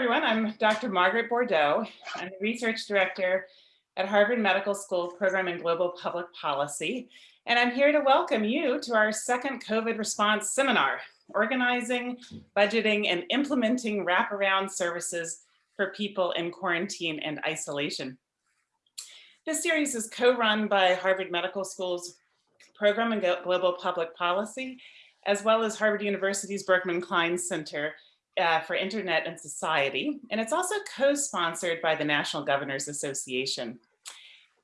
everyone. I'm Dr. Margaret Bourdeaux. I'm the research director at Harvard Medical School Program in Global Public Policy. And I'm here to welcome you to our second COVID response seminar, Organizing, Budgeting, and Implementing Wraparound Services for People in Quarantine and Isolation. This series is co-run by Harvard Medical School's Program in Global Public Policy, as well as Harvard University's Berkman Klein Center uh, for Internet and Society, and it's also co-sponsored by the National Governors Association.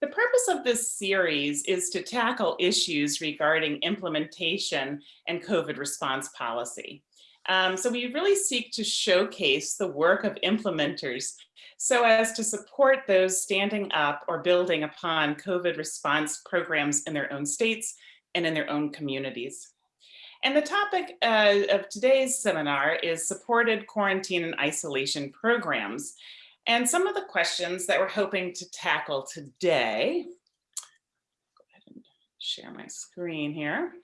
The purpose of this series is to tackle issues regarding implementation and COVID response policy. Um, so we really seek to showcase the work of implementers so as to support those standing up or building upon COVID response programs in their own states and in their own communities. And the topic uh, of today's seminar is supported quarantine and isolation programs. And some of the questions that we're hoping to tackle today, go ahead and share my screen here.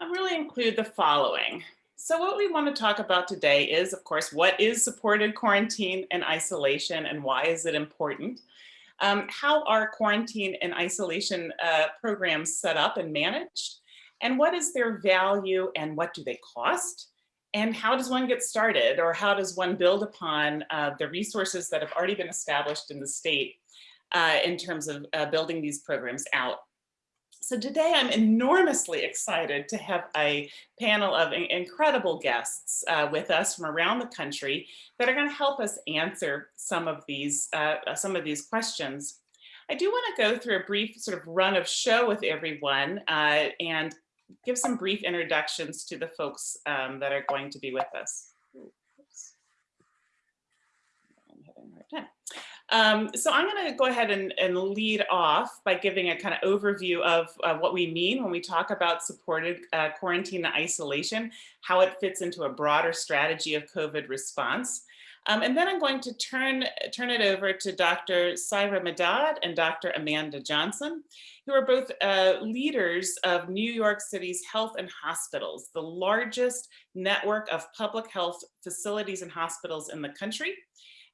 I'll really include the following. So what we want to talk about today is, of course, what is supported quarantine and isolation and why is it important? Um, how are quarantine and isolation uh, programs set up and managed? And what is their value and what do they cost? And how does one get started or how does one build upon uh, the resources that have already been established in the state uh, in terms of uh, building these programs out? So today I'm enormously excited to have a panel of incredible guests uh, with us from around the country that are going to help us answer some of these uh, some of these questions. I do want to go through a brief sort of run of show with everyone uh, and give some brief introductions to the folks um, that are going to be with us. Um, so I'm going to go ahead and, and, lead off by giving a kind of overview of uh, what we mean when we talk about supported uh, quarantine and isolation, how it fits into a broader strategy of COVID response. Um, and then I'm going to turn, turn it over to Dr. Syra Madad and Dr. Amanda Johnson who are both uh, leaders of New York City's health and hospitals, the largest network of public health facilities and hospitals in the country.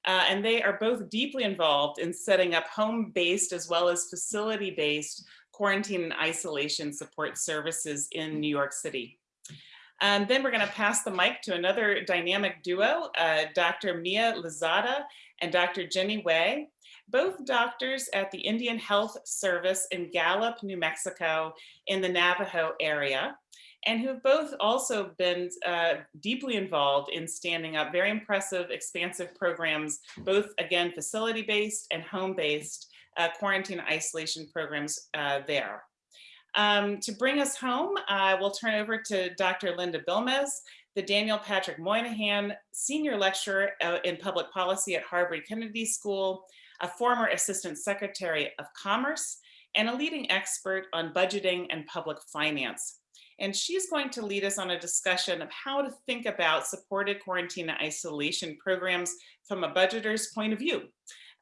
Uh, and they are both deeply involved in setting up home-based as well as facility-based quarantine and isolation support services in New York City. And then we're going to pass the mic to another dynamic duo, uh, Dr. Mia Lozada and Dr. Jenny Wei, both doctors at the Indian Health Service in Gallup, New Mexico in the Navajo area, and who've both also been uh, deeply involved in standing up very impressive, expansive programs, both again, facility-based and home-based uh, quarantine isolation programs uh, there. Um, to bring us home, we'll turn over to Dr. Linda Bilmes, the Daniel Patrick Moynihan Senior Lecturer uh, in Public Policy at Harvard Kennedy School, a former Assistant Secretary of Commerce, and a leading expert on budgeting and public finance. And she's going to lead us on a discussion of how to think about supported quarantine isolation programs from a budgeter's point of view,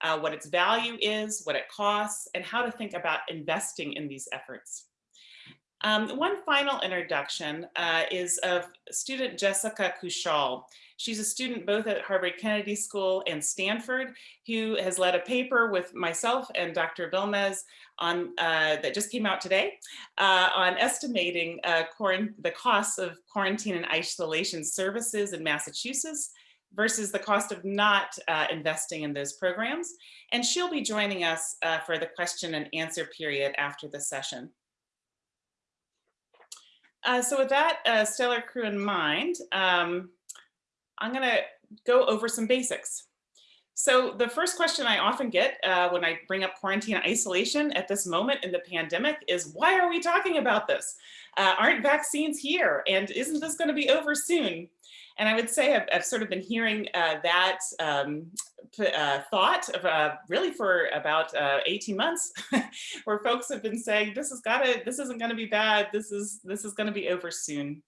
uh, what its value is, what it costs, and how to think about investing in these efforts. Um, one final introduction uh, is of student Jessica Kushal. She's a student both at Harvard Kennedy School and Stanford, who has led a paper with myself and Dr. Bilmes on uh, that just came out today uh, on estimating uh, the costs of quarantine and isolation services in Massachusetts versus the cost of not uh, investing in those programs. And she'll be joining us uh, for the question and answer period after the session. Uh, so with that uh, stellar crew in mind, um, I'm going to go over some basics. So the first question I often get uh, when I bring up quarantine isolation at this moment in the pandemic is, why are we talking about this? Uh, aren't vaccines here? And isn't this going to be over soon? And I would say I've, I've sort of been hearing uh, that um, uh, thought of, uh, really for about uh, 18 months, where folks have been saying this has got to, this isn't going to be bad. This is this is going to be over soon.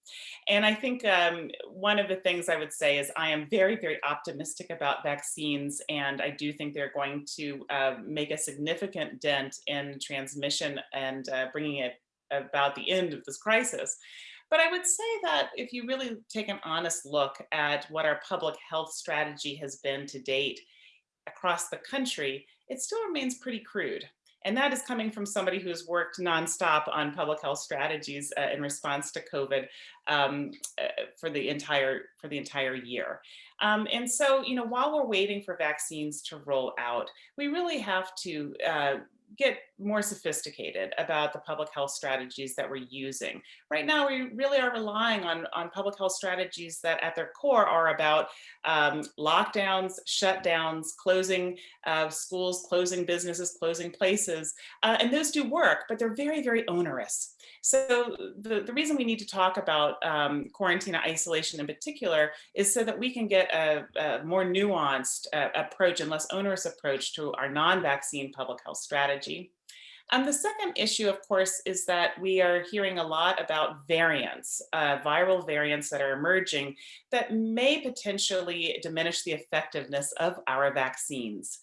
And I think um, one of the things I would say is I am very very optimistic about vaccines, and I do think they're going to uh, make a significant dent in transmission and uh, bringing it about the end of this crisis. But I would say that if you really take an honest look at what our public health strategy has been to date across the country, it still remains pretty crude. And that is coming from somebody who has worked nonstop on public health strategies uh, in response to COVID um, uh, for the entire for the entire year. Um, and so, you know, while we're waiting for vaccines to roll out, we really have to uh, get more sophisticated about the public health strategies that we're using. Right now, we really are relying on, on public health strategies that at their core are about um, lockdowns, shutdowns, closing uh, schools, closing businesses, closing places. Uh, and those do work, but they're very, very onerous. So the, the reason we need to talk about um, quarantine isolation in particular is so that we can get a, a more nuanced uh, approach and less onerous approach to our non-vaccine public health strategy. Um, the second issue, of course, is that we are hearing a lot about variants, uh, viral variants that are emerging that may potentially diminish the effectiveness of our vaccines.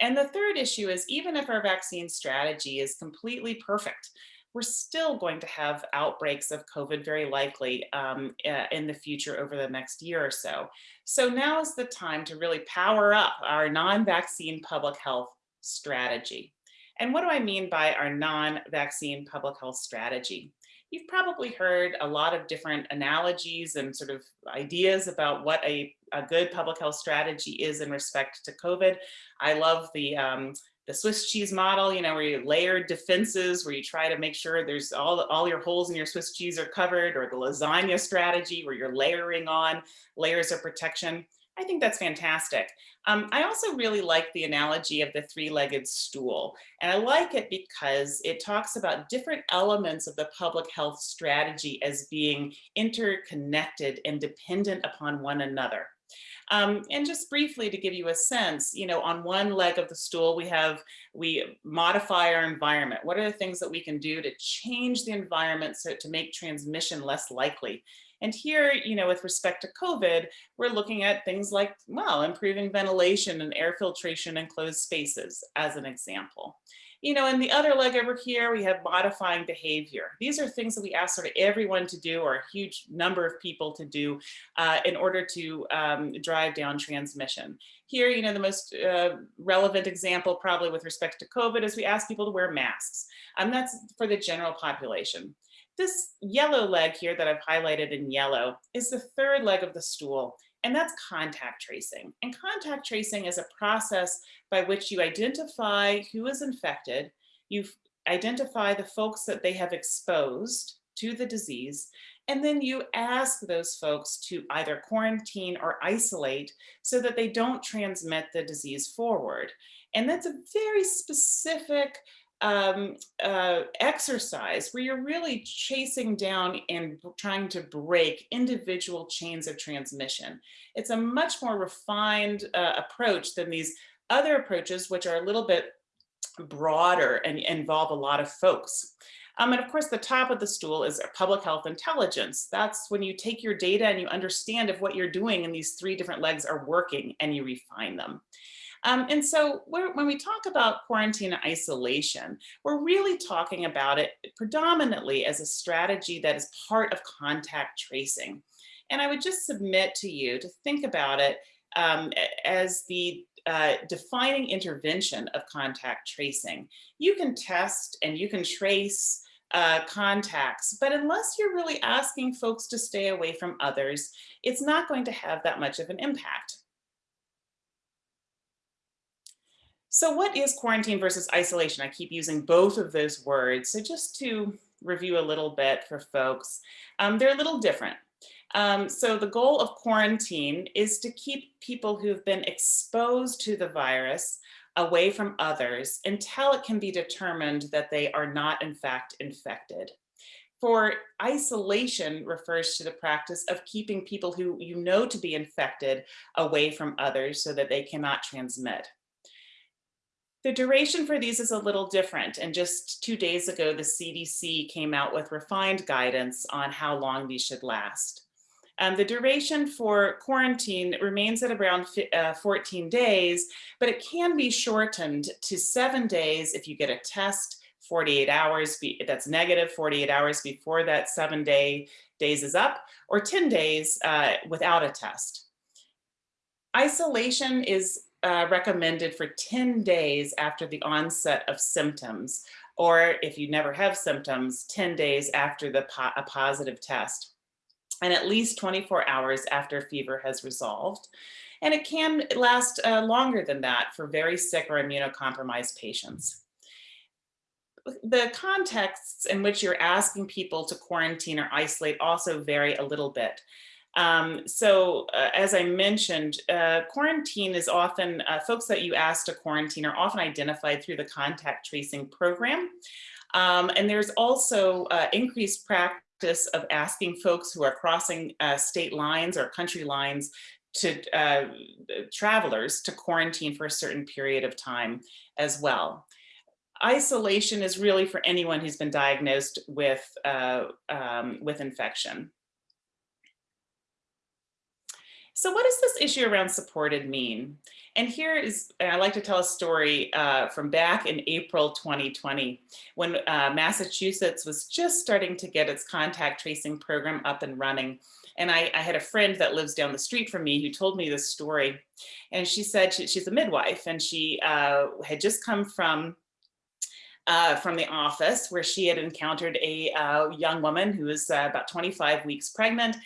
And the third issue is even if our vaccine strategy is completely perfect, we're still going to have outbreaks of COVID very likely um, in the future over the next year or so. So now is the time to really power up our non-vaccine public health strategy. And what do I mean by our non-vaccine public health strategy? You've probably heard a lot of different analogies and sort of ideas about what a, a good public health strategy is in respect to COVID. I love the um, the Swiss cheese model, you know, where you layer defenses, where you try to make sure there's all, all your holes in your Swiss cheese are covered, or the lasagna strategy, where you're layering on layers of protection. I think that's fantastic. Um, I also really like the analogy of the three-legged stool. And I like it because it talks about different elements of the public health strategy as being interconnected and dependent upon one another. Um, and just briefly to give you a sense, you know, on one leg of the stool, we have, we modify our environment. What are the things that we can do to change the environment so to make transmission less likely? And here, you know, with respect to COVID, we're looking at things like, well, improving ventilation and air filtration in closed spaces as an example. You know, in the other leg over here, we have modifying behavior. These are things that we ask sort of everyone to do or a huge number of people to do uh, in order to um, drive down transmission. Here, you know, the most uh, relevant example probably with respect to COVID is we ask people to wear masks. And that's for the general population. This yellow leg here that I've highlighted in yellow is the third leg of the stool and that's contact tracing. And contact tracing is a process by which you identify who is infected, you identify the folks that they have exposed to the disease, and then you ask those folks to either quarantine or isolate so that they don't transmit the disease forward. And that's a very specific um, uh, exercise where you're really chasing down and trying to break individual chains of transmission. It's a much more refined uh, approach than these other approaches, which are a little bit broader and involve a lot of folks. Um, and of course, the top of the stool is public health intelligence. That's when you take your data and you understand if what you're doing in these three different legs are working and you refine them. Um, and so when we talk about quarantine isolation, we're really talking about it predominantly as a strategy that is part of contact tracing. And I would just submit to you to think about it um, as the uh, defining intervention of contact tracing. You can test and you can trace uh, contacts, but unless you're really asking folks to stay away from others, it's not going to have that much of an impact. So what is quarantine versus isolation? I keep using both of those words. So just to review a little bit for folks, um, they're a little different. Um, so the goal of quarantine is to keep people who've been exposed to the virus away from others until it can be determined that they are not in fact infected. For isolation refers to the practice of keeping people who you know to be infected away from others so that they cannot transmit. The duration for these is a little different. And just two days ago, the CDC came out with refined guidance on how long these should last. Um, the duration for quarantine remains at around uh, 14 days, but it can be shortened to seven days if you get a test, 48 hours, be, that's negative 48 hours before that seven day days is up, or 10 days uh, without a test. Isolation is uh, recommended for 10 days after the onset of symptoms, or if you never have symptoms, 10 days after the po a positive test, and at least 24 hours after fever has resolved. And it can last uh, longer than that for very sick or immunocompromised patients the contexts in which you're asking people to quarantine or isolate also vary a little bit. Um, so uh, as I mentioned, uh, quarantine is often, uh, folks that you ask to quarantine are often identified through the contact tracing program. Um, and there's also uh, increased practice of asking folks who are crossing uh, state lines or country lines to uh, travelers to quarantine for a certain period of time as well isolation is really for anyone who's been diagnosed with, uh, um, with infection. So what does this issue around supported mean? And here is, I like to tell a story uh, from back in April 2020, when uh, Massachusetts was just starting to get its contact tracing program up and running. And I, I, had a friend that lives down the street from me who told me this story. And she said she, she's a midwife and she uh, had just come from uh, from the office where she had encountered a uh, young woman who was uh, about 25 weeks pregnant.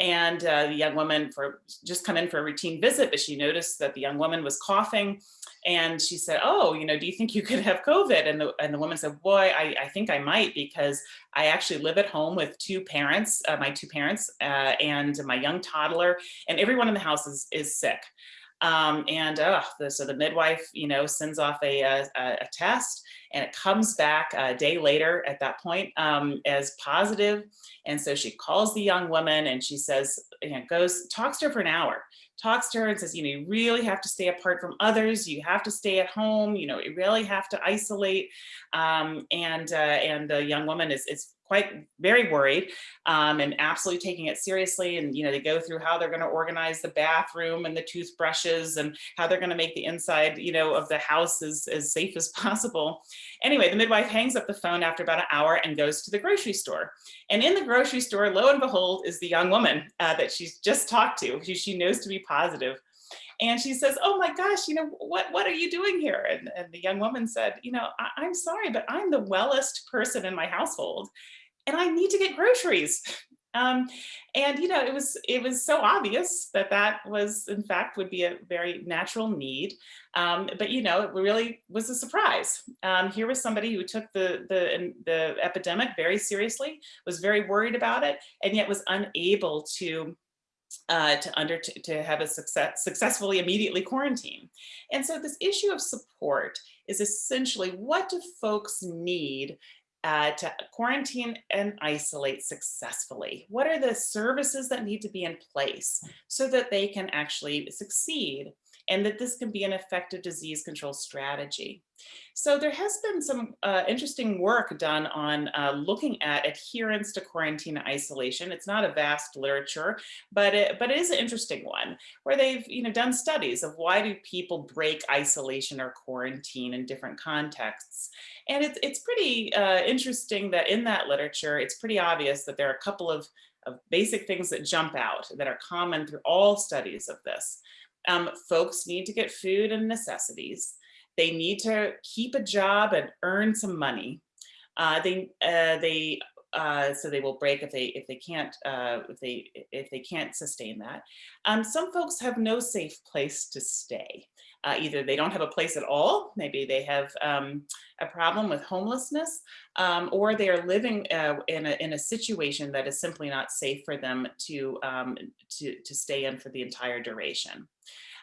And uh, the young woman for just come in for a routine visit but she noticed that the young woman was coughing. And she said oh you know do you think you could have covid? And the and the woman said boy I, I think I might because I actually live at home with two parents uh, my two parents uh, and my young toddler and everyone in the house is is sick um, and uh, the, so the midwife, you know, sends off a, a, a, test and it comes back a day later at that point um, as positive. And so she calls the young woman and she says, you know, goes, talks to her for an hour, talks to her and says, you know, you really have to stay apart from others. You have to stay at home. You know, you really have to isolate. Um, and uh, and the young woman is, is quite very worried um, and absolutely taking it seriously. And, you know, they go through how they're going to organize the bathroom and the toothbrushes and how they're going to make the inside, you know, of the house as, as safe as possible. Anyway, the midwife hangs up the phone after about an hour and goes to the grocery store. And in the grocery store, lo and behold, is the young woman uh, that she's just talked to, who she knows to be positive. And she says, oh my gosh, you know, what, what are you doing here? And, and the young woman said, you know, I, I'm sorry, but I'm the wellest person in my household and I need to get groceries. Um, and you know, it was it was so obvious that that was in fact would be a very natural need. Um, but you know, it really was a surprise. Um, here was somebody who took the the the epidemic very seriously, was very worried about it, and yet was unable to uh, to under to have a success successfully immediately quarantine. And so this issue of support is essentially what do folks need uh, to quarantine and isolate successfully? What are the services that need to be in place so that they can actually succeed? And that this can be an effective disease control strategy. So there has been some uh, interesting work done on uh, looking at adherence to quarantine isolation. It's not a vast literature, but it, but it is an interesting one where they've you know done studies of why do people break isolation or quarantine in different contexts. And it's, it's pretty uh, interesting that in that literature, it's pretty obvious that there are a couple of of basic things that jump out that are common through all studies of this. Um, folks need to get food and necessities. They need to keep a job and earn some money. Uh, they uh, they uh, so they will break if they if they can't uh, if they if they can't sustain that. Um, some folks have no safe place to stay. Uh, either they don't have a place at all, maybe they have um, a problem with homelessness, um, or they are living uh, in, a, in a situation that is simply not safe for them to, um, to, to stay in for the entire duration.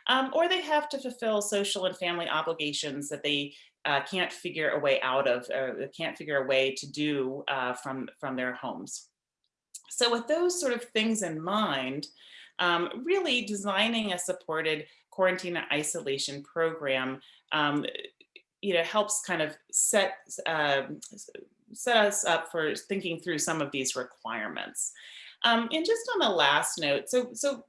Um, or they have to fulfill social and family obligations that they uh, can't figure a way out of, or can't figure a way to do uh, from, from their homes. So with those sort of things in mind, um, really designing a supported quarantine and isolation program, um, you know, helps kind of set, uh, set us up for thinking through some of these requirements. Um, and just on the last note, so, so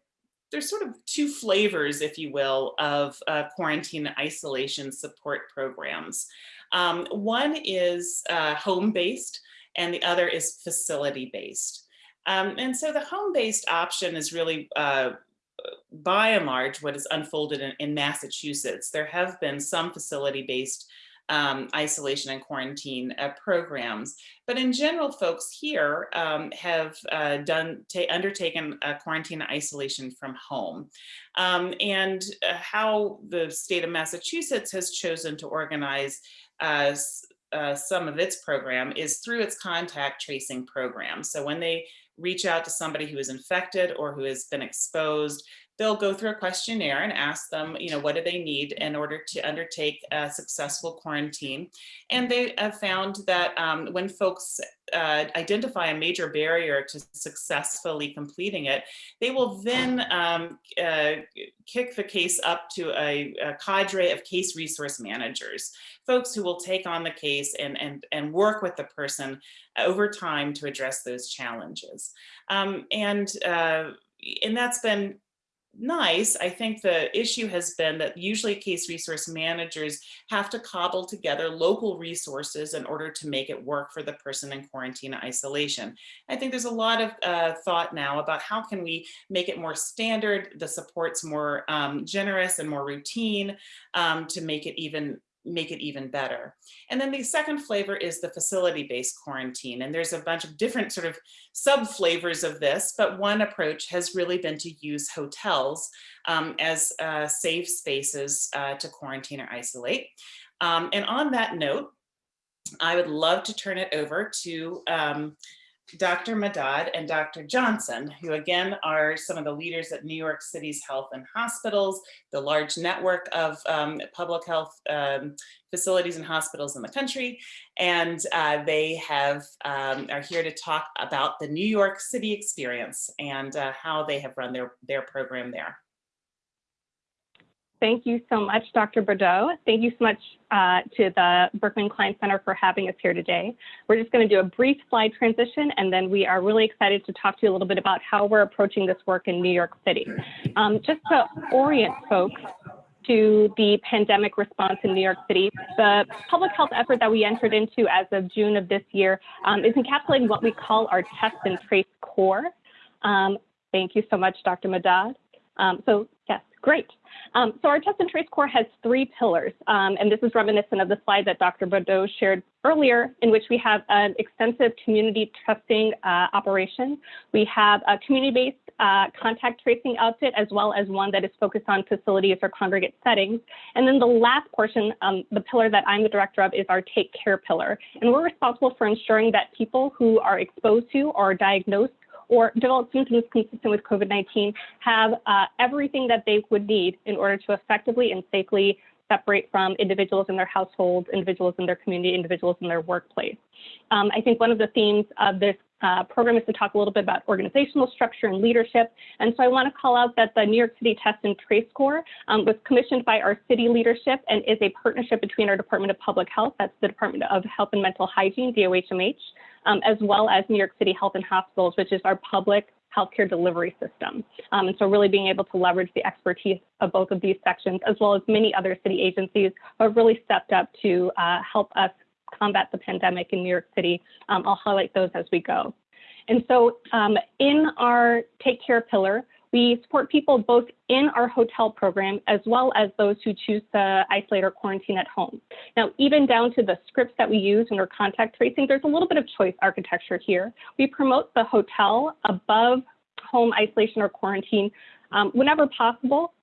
there's sort of two flavors, if you will, of uh, quarantine isolation support programs. Um, one is uh, home-based and the other is facility-based. Um, and so the home-based option is really uh, by and large what is unfolded in, in Massachusetts. There have been some facility-based um, isolation and quarantine uh, programs. But in general, folks here um, have uh, done undertaken quarantine isolation from home. Um, and uh, how the state of Massachusetts has chosen to organize uh, uh, some of its program is through its contact tracing program. So when they reach out to somebody who is infected or who has been exposed, they'll go through a questionnaire and ask them, you know, what do they need in order to undertake a successful quarantine. And they have found that um, when folks uh, identify a major barrier to successfully completing it, they will then um, uh, kick the case up to a, a, cadre of case resource managers, folks who will take on the case and, and, and work with the person over time to address those challenges. Um, and, uh, and that's been nice. I think the issue has been that usually case resource managers have to cobble together local resources in order to make it work for the person in quarantine isolation. I think there's a lot of uh, thought now about how can we make it more standard, the supports more um, generous and more routine um, to make it even make it even better. And then the second flavor is the facility-based quarantine. And there's a bunch of different sort of sub flavors of this, but one approach has really been to use hotels um, as uh, safe spaces uh, to quarantine or isolate. Um, and on that note, I would love to turn it over to um, Dr. Madad and Dr. Johnson, who again are some of the leaders at New York City's Health and Hospitals, the large network of um, public health um, facilities and hospitals in the country. And uh, they have um, are here to talk about the New York City experience and uh, how they have run their, their program there. Thank you so much, Dr. Bourdeaux. Thank you so much uh, to the Berkman Klein Center for having us here today. We're just going to do a brief slide transition, and then we are really excited to talk to you a little bit about how we're approaching this work in New York City. Um, just to orient folks to the pandemic response in New York City, the public health effort that we entered into as of June of this year um, is encapsulating what we call our test and trace Corps. Um, thank you so much, Dr. Madad. Um, so yes, great. Um, so our test and trace Corps has three pillars, um, and this is reminiscent of the slide that Dr. Bourdeaux shared earlier, in which we have an extensive community testing uh, operation. We have a community-based uh, contact tracing outfit, as well as one that is focused on facilities or congregate settings. And then the last portion, um, the pillar that I'm the director of, is our take care pillar. And we're responsible for ensuring that people who are exposed to or diagnosed or develop symptoms consistent with COVID-19 have uh, everything that they would need in order to effectively and safely separate from individuals in their households, individuals in their community, individuals in their workplace. Um, I think one of the themes of this uh, program is to talk a little bit about organizational structure and leadership. And so I want to call out that the New York City Test and Trace Corps um, was commissioned by our city leadership and is a partnership between our Department of Public Health, that's the Department of Health and Mental Hygiene, DOHMH, um, as well as New York City Health and Hospitals, which is our public healthcare delivery system. Um, and so really being able to leverage the expertise of both of these sections, as well as many other city agencies have really stepped up to uh, help us combat the pandemic in New York City. Um, I'll highlight those as we go. And so um, in our Take Care pillar, we support people both in our hotel program as well as those who choose to isolate or quarantine at home. Now, even down to the scripts that we use in our contact tracing, there's a little bit of choice architecture here. We promote the hotel above home isolation or quarantine um, whenever possible.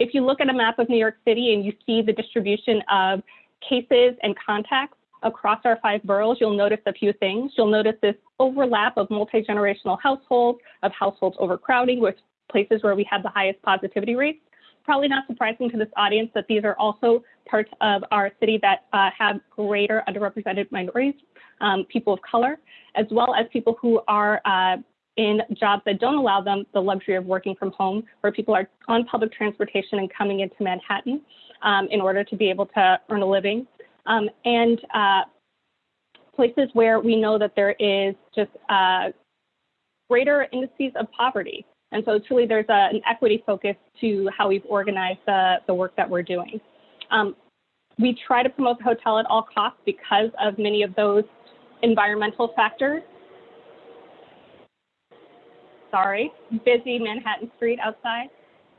If you look at a map of New York City and you see the distribution of cases and contacts, across our five boroughs, you'll notice a few things. You'll notice this overlap of multi-generational households, of households overcrowding with places where we have the highest positivity rates. Probably not surprising to this audience that these are also parts of our city that uh, have greater underrepresented minorities, um, people of color, as well as people who are uh, in jobs that don't allow them the luxury of working from home, where people are on public transportation and coming into Manhattan um, in order to be able to earn a living um, and uh, places where we know that there is just uh, greater indices of poverty. And so truly there's a, an equity focus to how we've organized the, the work that we're doing. Um, we try to promote the hotel at all costs because of many of those environmental factors. Sorry, busy Manhattan Street outside.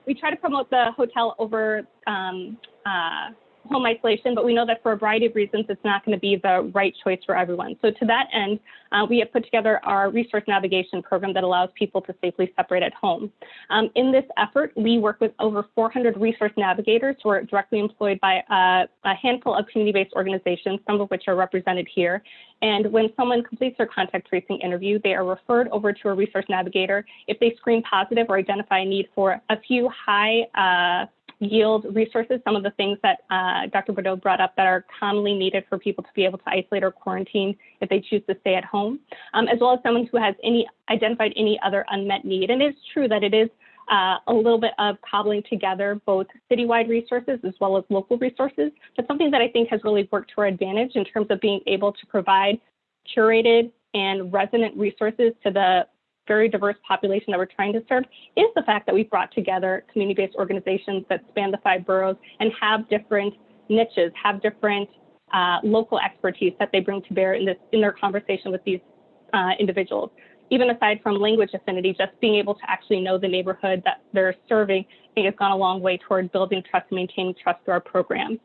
We try to promote the hotel over um, uh, home isolation, but we know that for a variety of reasons, it's not going to be the right choice for everyone. So to that end, uh, we have put together our resource navigation program that allows people to safely separate at home. Um, in this effort, we work with over 400 resource navigators who are directly employed by uh, a handful of community-based organizations, some of which are represented here. And when someone completes their contact tracing interview, they are referred over to a resource navigator if they screen positive or identify a need for a few high uh, yield resources, some of the things that uh, Dr. Bourdeaux brought up that are commonly needed for people to be able to isolate or quarantine if they choose to stay at home, um, as well as someone who has any identified any other unmet need. And it's true that it is uh, a little bit of cobbling together both citywide resources as well as local resources, but something that I think has really worked to our advantage in terms of being able to provide curated and resonant resources to the very diverse population that we're trying to serve is the fact that we've brought together community-based organizations that span the five boroughs and have different niches, have different uh, local expertise that they bring to bear in this in their conversation with these uh, individuals. Even aside from language affinity, just being able to actually know the neighborhood that they're serving, I think has gone a long way toward building trust and maintaining trust through our program.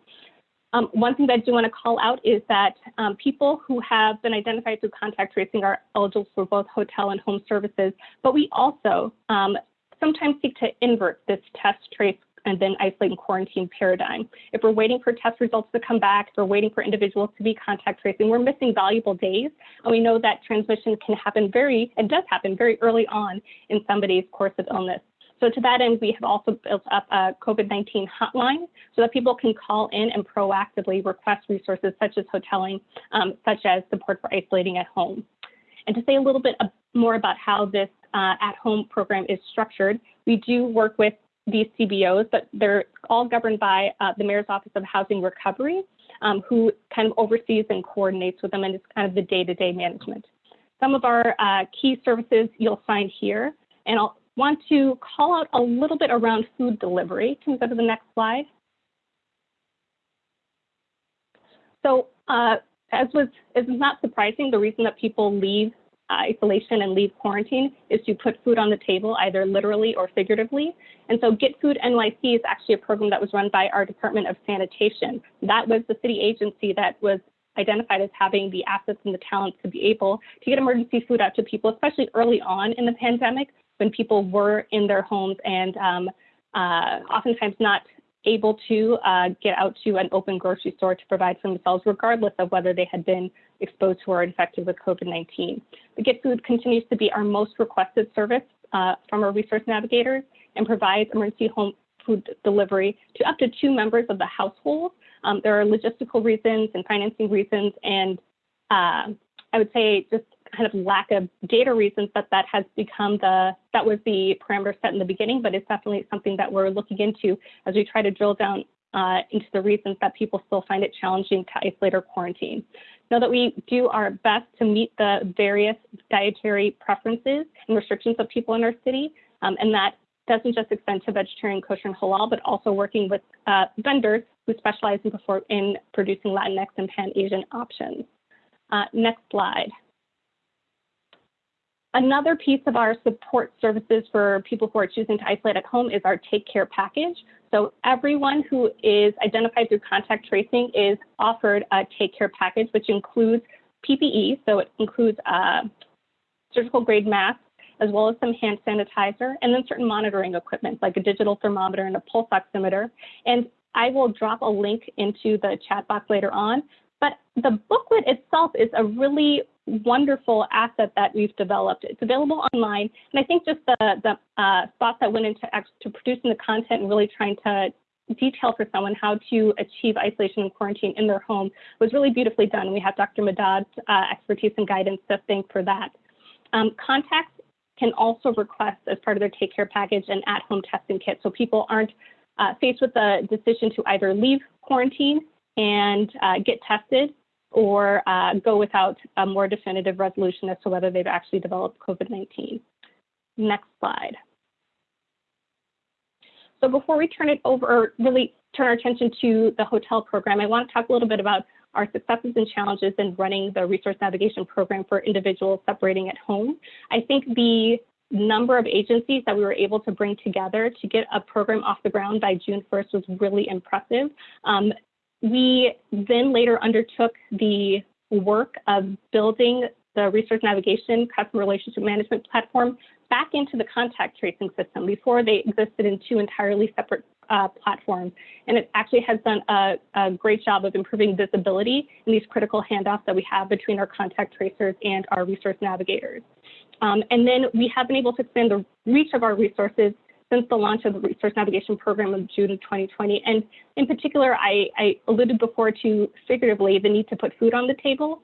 Um, one thing that I do want to call out is that um, people who have been identified through contact tracing are eligible for both hotel and home services, but we also um, sometimes seek to invert this test, trace, and then isolate and quarantine paradigm. If we're waiting for test results to come back, if we're waiting for individuals to be contact tracing, we're missing valuable days. And we know that transmission can happen very, and does happen very early on in somebody's course of illness. So to that end, we have also built up a COVID-19 hotline so that people can call in and proactively request resources such as hoteling, um, such as support for isolating at home. And to say a little bit more about how this uh, at-home program is structured, we do work with these CBOs, but they're all governed by uh, the Mayor's Office of Housing Recovery, um, who kind of oversees and coordinates with them and is kind of the day-to-day -day management. Some of our uh, key services you'll find here, and I'll want to call out a little bit around food delivery. Can we go to the next slide? So uh, as was is not surprising, the reason that people leave isolation and leave quarantine is to put food on the table, either literally or figuratively. And so Get Food NYC is actually a program that was run by our Department of Sanitation. That was the city agency that was identified as having the assets and the talents to be able to get emergency food out to people, especially early on in the pandemic when people were in their homes and um, uh, oftentimes not able to uh, get out to an open grocery store to provide for themselves, regardless of whether they had been exposed to or infected with COVID-19. The Get Food continues to be our most requested service uh, from our resource navigators and provides emergency home food delivery to up to two members of the household. Um, there are logistical reasons and financing reasons, and uh, I would say just kind of lack of data reasons that that has become the, that was the parameter set in the beginning, but it's definitely something that we're looking into as we try to drill down uh, into the reasons that people still find it challenging to isolate or quarantine. Know that we do our best to meet the various dietary preferences and restrictions of people in our city, um, and that doesn't just extend to vegetarian, kosher, and halal, but also working with uh, vendors who specialize in, in producing Latinx and Pan-Asian options. Uh, next slide. Another piece of our support services for people who are choosing to isolate at home is our Take Care package. So everyone who is identified through contact tracing is offered a Take Care package, which includes PPE, so it includes uh, surgical grade masks, as well as some hand sanitizer, and then certain monitoring equipment like a digital thermometer and a pulse oximeter. And I will drop a link into the chat box later on, but the booklet itself is a really wonderful asset that we've developed. It's available online, and I think just the, the uh, thought that went into to producing the content and really trying to detail for someone how to achieve isolation and quarantine in their home was really beautifully done. We have Dr. Madad's uh, expertise and guidance to thank for that. Um, contacts can also request as part of their take care package an at-home testing kit so people aren't uh, faced with the decision to either leave quarantine and uh, get tested or uh, go without a more definitive resolution as to whether they've actually developed COVID-19. Next slide. So before we turn it over, really turn our attention to the hotel program, I want to talk a little bit about our successes and challenges in running the resource navigation program for individuals separating at home. I think the number of agencies that we were able to bring together to get a program off the ground by June 1st was really impressive. Um, we then later undertook the work of building the resource navigation customer relationship management platform back into the contact tracing system. Before they existed in two entirely separate uh, platforms. And it actually has done a, a, great job of improving visibility in these critical handoffs that we have between our contact tracers and our resource navigators. Um, and then we have been able to expand the reach of our resources since the launch of the resource navigation program in June of 2020. And in particular, I, I alluded before to figuratively the need to put food on the table.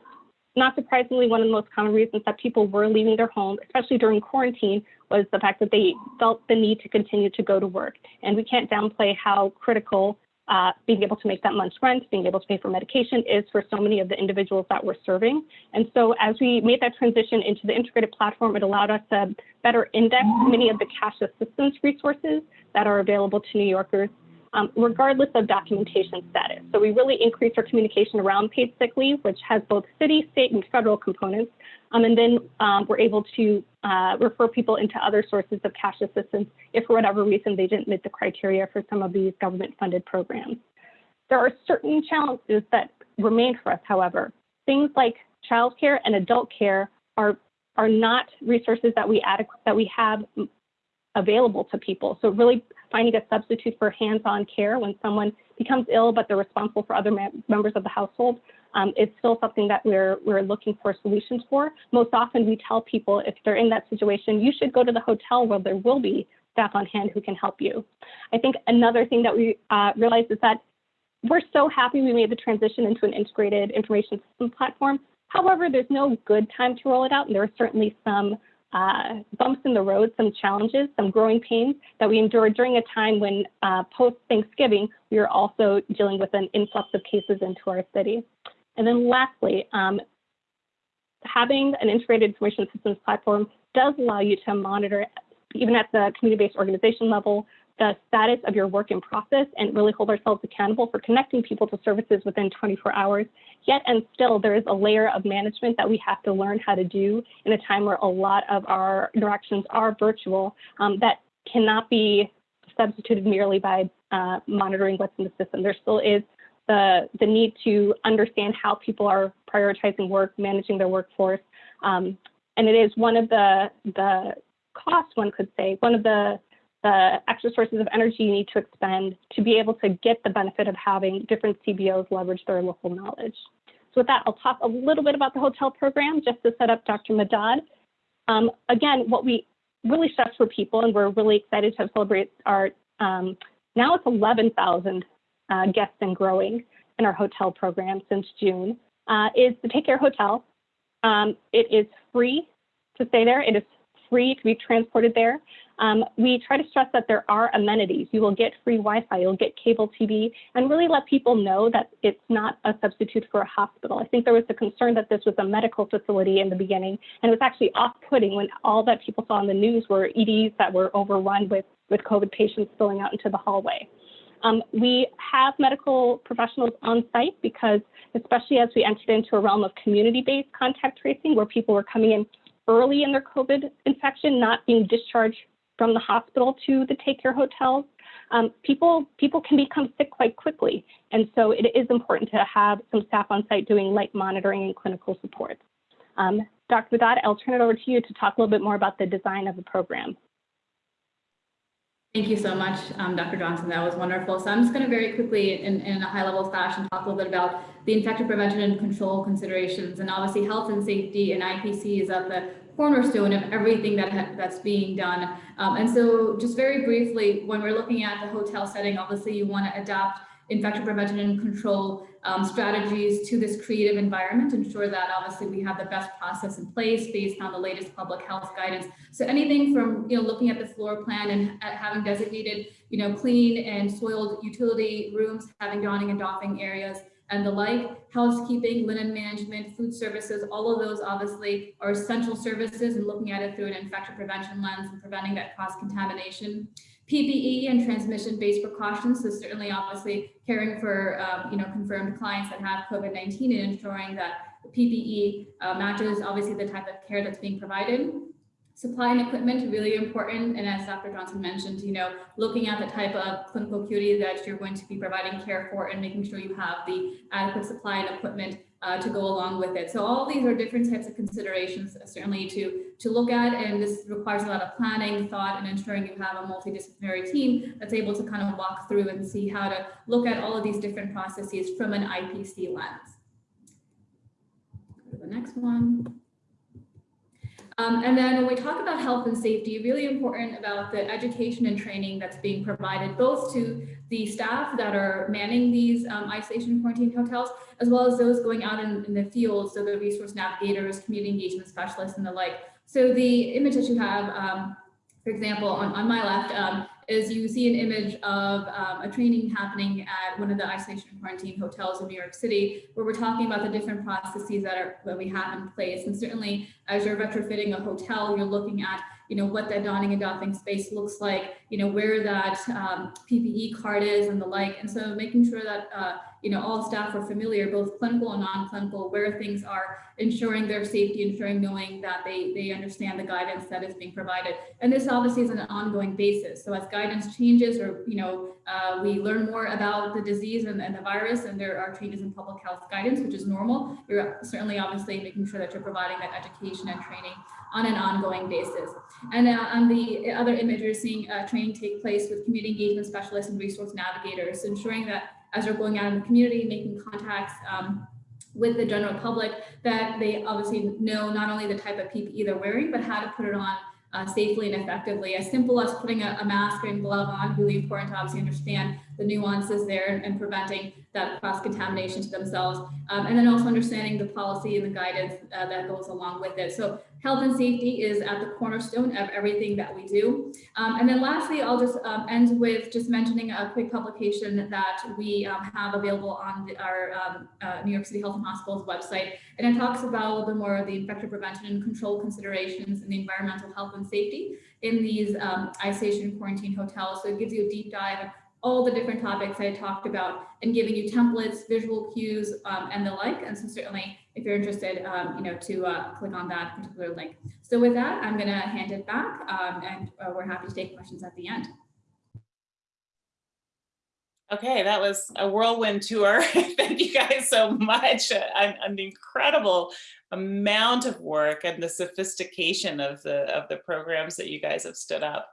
Not surprisingly, one of the most common reasons that people were leaving their home, especially during quarantine, was the fact that they felt the need to continue to go to work. And we can't downplay how critical uh, being able to make that month's rent, being able to pay for medication is for so many of the individuals that we're serving. And so as we made that transition into the integrated platform, it allowed us to better index many of the cash assistance resources that are available to New Yorkers um, regardless of documentation status. So we really increased our communication around paid sick leave, which has both city, state, and federal components. Um, and then um, we're able to uh, refer people into other sources of cash assistance if for whatever reason they didn't meet the criteria for some of these government funded programs. There are certain challenges that remain for us, however. Things like childcare and adult care are, are not resources that we, that we have available to people. So really finding a substitute for hands-on care when someone becomes ill, but they're responsible for other members of the household um, is still something that we're, we're looking for solutions for. Most often we tell people if they're in that situation, you should go to the hotel where there will be staff on hand who can help you. I think another thing that we uh, realized is that we're so happy we made the transition into an integrated information system platform. However, there's no good time to roll it out, and there are certainly some uh, bumps in the road, some challenges, some growing pains that we endured during a time when uh, post Thanksgiving, we were also dealing with an influx of cases into our city. And then lastly, um, having an integrated information systems platform does allow you to monitor, even at the community-based organization level, the status of your work in process and really hold ourselves accountable for connecting people to services within 24 hours. Yet and still, there is a layer of management that we have to learn how to do in a time where a lot of our interactions are virtual um, that cannot be substituted merely by uh, monitoring what's in the system. There still is the, the need to understand how people are prioritizing work, managing their workforce. Um, and it is one of the, the costs, one could say, one of the the extra sources of energy you need to expend to be able to get the benefit of having different CBOs leverage their local knowledge. So with that, I'll talk a little bit about the hotel program just to set up Dr. Madad. Um, again, what we really stress for people, and we're really excited to celebrate our, um, now it's 11,000 uh, guests and growing in our hotel program since June, uh, is the Take Care Hotel. Um, it is free to stay there. It is free to be transported there. Um, we try to stress that there are amenities. You will get free Wi-Fi, you'll get cable TV, and really let people know that it's not a substitute for a hospital. I think there was a concern that this was a medical facility in the beginning, and it was actually off-putting when all that people saw in the news were EDs that were overrun with, with COVID patients spilling out into the hallway. Um, we have medical professionals on site because, especially as we entered into a realm of community-based contact tracing, where people were coming in early in their COVID infection, not being discharged from the hospital to the take care hotels, um, people people can become sick quite quickly. And so it is important to have some staff on site doing light monitoring and clinical support. Um, Dr. Madad, I'll turn it over to you to talk a little bit more about the design of the program. Thank you so much, um, Dr. Johnson. That was wonderful. So I'm just going to very quickly, in, in a high-level fashion, talk a little bit about the infection prevention and control considerations. And obviously, health and safety and IPC is at the cornerstone of everything that that's being done. Um, and so, just very briefly, when we're looking at the hotel setting, obviously, you want to adapt infection prevention and control um, strategies to this creative environment, ensure that obviously we have the best process in place based on the latest public health guidance. So anything from, you know, looking at the floor plan and having designated, you know, clean and soiled utility rooms, having donning and doffing areas, and the like, housekeeping, linen management, food services, all of those obviously are essential services and looking at it through an infection prevention lens and preventing that cross contamination. PPE and transmission-based precautions. So certainly, obviously, caring for um, you know confirmed clients that have COVID-19 and ensuring that the PPE uh, matches obviously the type of care that's being provided. Supply and equipment really important, and as Dr. Johnson mentioned, you know, looking at the type of clinical acuity that you're going to be providing care for, and making sure you have the adequate supply and equipment uh, to go along with it. So all these are different types of considerations uh, certainly to, to look at and this requires a lot of planning, thought, and ensuring you have a multidisciplinary team that's able to kind of walk through and see how to look at all of these different processes from an IPC lens. Go to the next one. Um, and then when we talk about health and safety, really important about the education and training that's being provided both to the staff that are manning these um, isolation quarantine hotels, as well as those going out in, in the field, so the resource navigators, community engagement specialists, and the like. So the image that you have, um, for example, on, on my left, um, is you see an image of um, a training happening at one of the isolation and quarantine hotels in New York City, where we're talking about the different processes that are that we have in place. And certainly, as you're retrofitting a hotel, you're looking at you know what that donning and doffing space looks like, you know where that um, PPE card is and the like. And so making sure that uh, you know all staff are familiar, both clinical and non-clinical, where things are, ensuring their safety, ensuring knowing that they they understand the guidance that is being provided. And this obviously is an ongoing basis. So as guidance changes or, you know, uh, we learn more about the disease and, and, the virus and there are changes in public health guidance, which is normal. You're certainly obviously making sure that you're providing that education and training on an ongoing basis. And uh, on the other image, you're seeing uh, training take place with community engagement specialists and resource navigators, ensuring that as they're going out in the community, making contacts um, with the general public, that they obviously know not only the type of PPE they're wearing, but how to put it on uh, safely and effectively. As simple as putting a, a, mask and glove on, really important to obviously understand the nuances there and, preventing that cross-contamination to themselves. Um, and then also understanding the policy and the guidance uh, that goes along with it. So health and safety is at the cornerstone of everything that we do. Um, and then lastly, I'll just um, end with just mentioning a quick publication that we um, have available on the, our um, uh, New York City Health and Hospitals website. And it talks about a little bit more of the infection prevention and control considerations and the environmental health and safety in these um, isolation quarantine hotels. So it gives you a deep dive all the different topics I talked about and giving you templates, visual cues, um, and the like. And so certainly if you're interested, um, you know, to uh, click on that particular link. So with that, I'm gonna hand it back um, and uh, we're happy to take questions at the end. Okay, that was a whirlwind tour. Thank you guys so much. An, an incredible amount of work and the sophistication of the of the programs that you guys have stood up.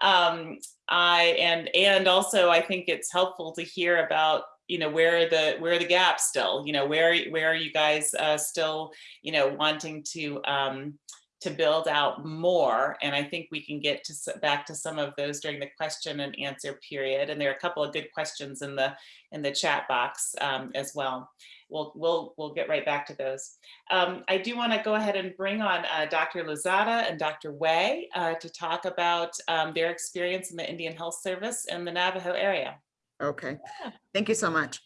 Um, I and and also I think it's helpful to hear about you know where are the where are the gaps still you know where where are you guys uh, still you know wanting to um, to build out more and I think we can get to back to some of those during the question and answer period and there are a couple of good questions in the in the chat box um, as well we'll we'll we'll get right back to those. Um, I do want to go ahead and bring on uh, Dr. Lozada and Dr. Wei uh, to talk about um, their experience in the Indian Health Service in the Navajo area. Okay, thank you so much.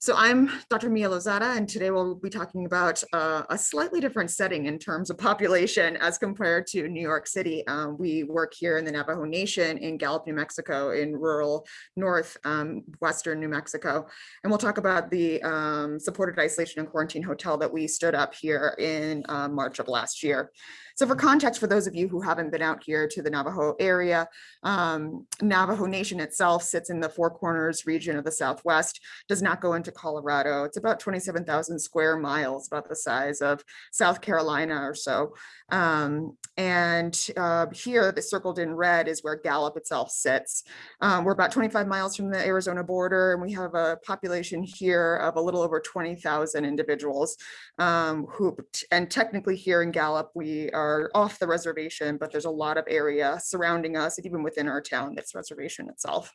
So I'm Dr. Mia Lozada, and today we'll be talking about uh, a slightly different setting in terms of population as compared to New York City. Um, we work here in the Navajo Nation in Gallup, New Mexico, in rural north um, western New Mexico. And we'll talk about the um, supported isolation and quarantine hotel that we stood up here in uh, March of last year. So for context, for those of you who haven't been out here to the Navajo area, um, Navajo Nation itself sits in the Four Corners region of the Southwest, does not go into Colorado. It's about 27,000 square miles, about the size of South Carolina or so. Um, and uh, here, the circled in red is where Gallup itself sits. Um, we're about 25 miles from the Arizona border, and we have a population here of a little over 20,000 individuals um, who, and technically here in Gallup, we are off the reservation, but there's a lot of area surrounding us, and even within our town, that's reservation itself.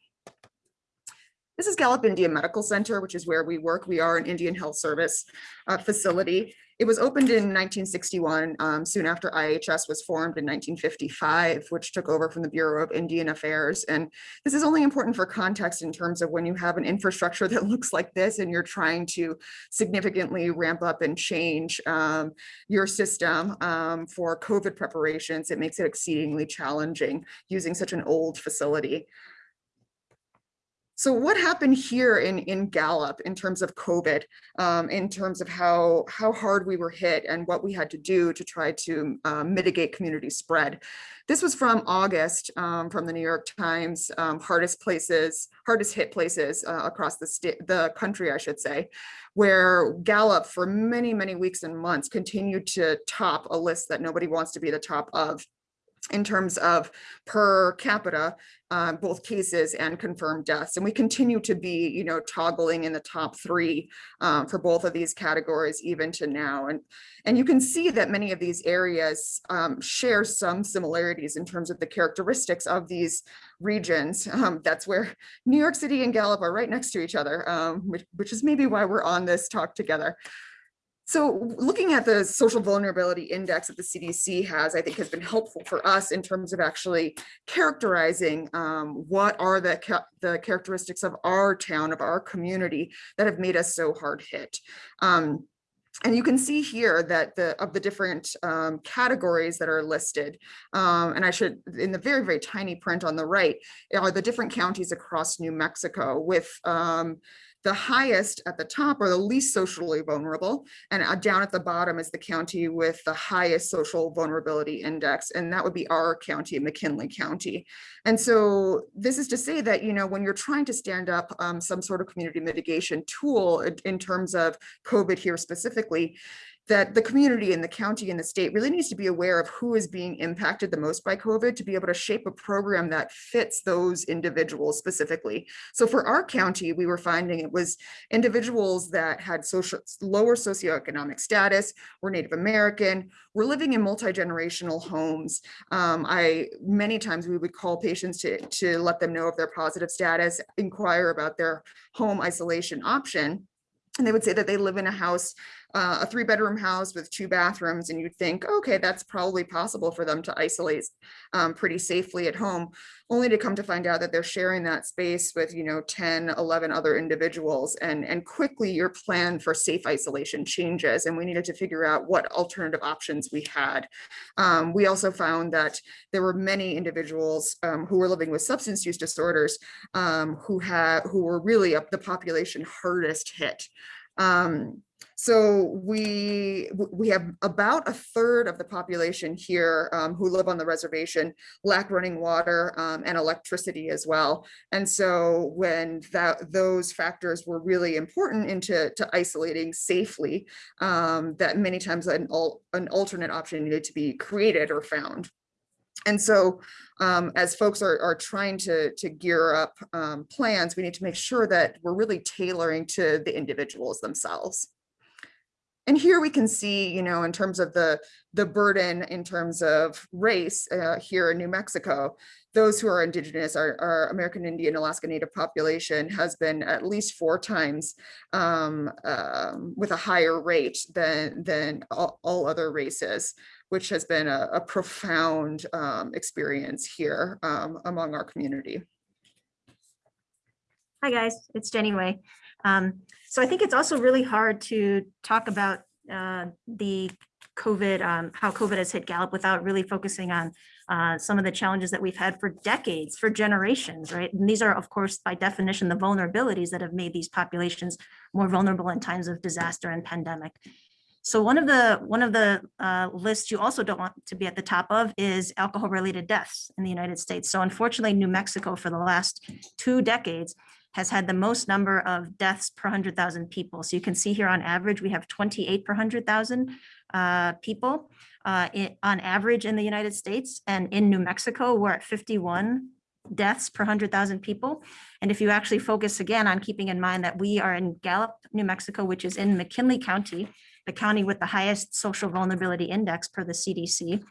This is Gallup Indian Medical Center, which is where we work. We are an Indian Health Service uh, facility. It was opened in 1961, um, soon after IHS was formed in 1955, which took over from the Bureau of Indian Affairs. And this is only important for context in terms of when you have an infrastructure that looks like this and you're trying to significantly ramp up and change um, your system um, for COVID preparations, it makes it exceedingly challenging using such an old facility. So what happened here in, in Gallup in terms of COVID, um, in terms of how, how hard we were hit and what we had to do to try to uh, mitigate community spread? This was from August um, from the New York Times, um, hardest places, hardest hit places uh, across the state, the country, I should say, where Gallup for many, many weeks and months continued to top a list that nobody wants to be the top of in terms of per capita, uh, both cases and confirmed deaths. And we continue to be, you know, toggling in the top three um, for both of these categories, even to now. And, and you can see that many of these areas um, share some similarities in terms of the characteristics of these regions. Um, that's where New York City and Gallup are right next to each other, um, which, which is maybe why we're on this talk together. So looking at the social vulnerability index that the CDC has, I think has been helpful for us in terms of actually characterizing um, what are the, the characteristics of our town, of our community that have made us so hard hit. Um, and you can see here that the of the different um, categories that are listed, um, and I should, in the very, very tiny print on the right, are the different counties across New Mexico with um, the highest at the top are the least socially vulnerable, and uh, down at the bottom is the county with the highest social vulnerability index, and that would be our county, McKinley County. And so this is to say that, you know, when you're trying to stand up um, some sort of community mitigation tool in, in terms of COVID here specifically, that the community and the county and the state really needs to be aware of who is being impacted the most by COVID to be able to shape a program that fits those individuals specifically. So for our county, we were finding it was individuals that had social lower socioeconomic status, were Native American, were living in multi-generational homes. Um, I many times we would call patients to, to let them know of their positive status, inquire about their home isolation option. And they would say that they live in a house uh, a three bedroom house with two bathrooms and you'd think, okay, that's probably possible for them to isolate um, pretty safely at home, only to come to find out that they're sharing that space with, you know, 10, 11 other individuals and, and quickly your plan for safe isolation changes and we needed to figure out what alternative options we had. Um, we also found that there were many individuals um, who were living with substance use disorders um, who had who were really the population hardest hit. Um, so we we have about a third of the population here um, who live on the reservation lack running water um, and electricity as well. And so when that those factors were really important into to isolating safely, um, that many times an, an alternate option needed to be created or found. And so um, as folks are, are trying to, to gear up um, plans, we need to make sure that we're really tailoring to the individuals themselves. And here we can see, you know, in terms of the, the burden in terms of race uh, here in New Mexico, those who are indigenous, our, our, American Indian Alaska Native population has been at least four times um, um, with a higher rate than, than all, all, other races, which has been a, a profound um, experience here um, among our community. Hi guys, it's Jenny Wei. Um, so I think it's also really hard to talk about uh, the COVID, um, how COVID has hit Gallup without really focusing on uh, some of the challenges that we've had for decades, for generations, right? And these are, of course, by definition, the vulnerabilities that have made these populations more vulnerable in times of disaster and pandemic. So one of the one of the uh, lists you also don't want to be at the top of is alcohol related deaths in the United States. So unfortunately, New Mexico for the last two decades has had the most number of deaths per 100,000 people. So you can see here on average, we have 28 per 100,000 uh, people uh, on average in the United States. And in New Mexico, we're at 51 deaths per 100,000 people. And if you actually focus again on keeping in mind that we are in Gallup, New Mexico, which is in McKinley County, the county with the highest social vulnerability index per the CDC,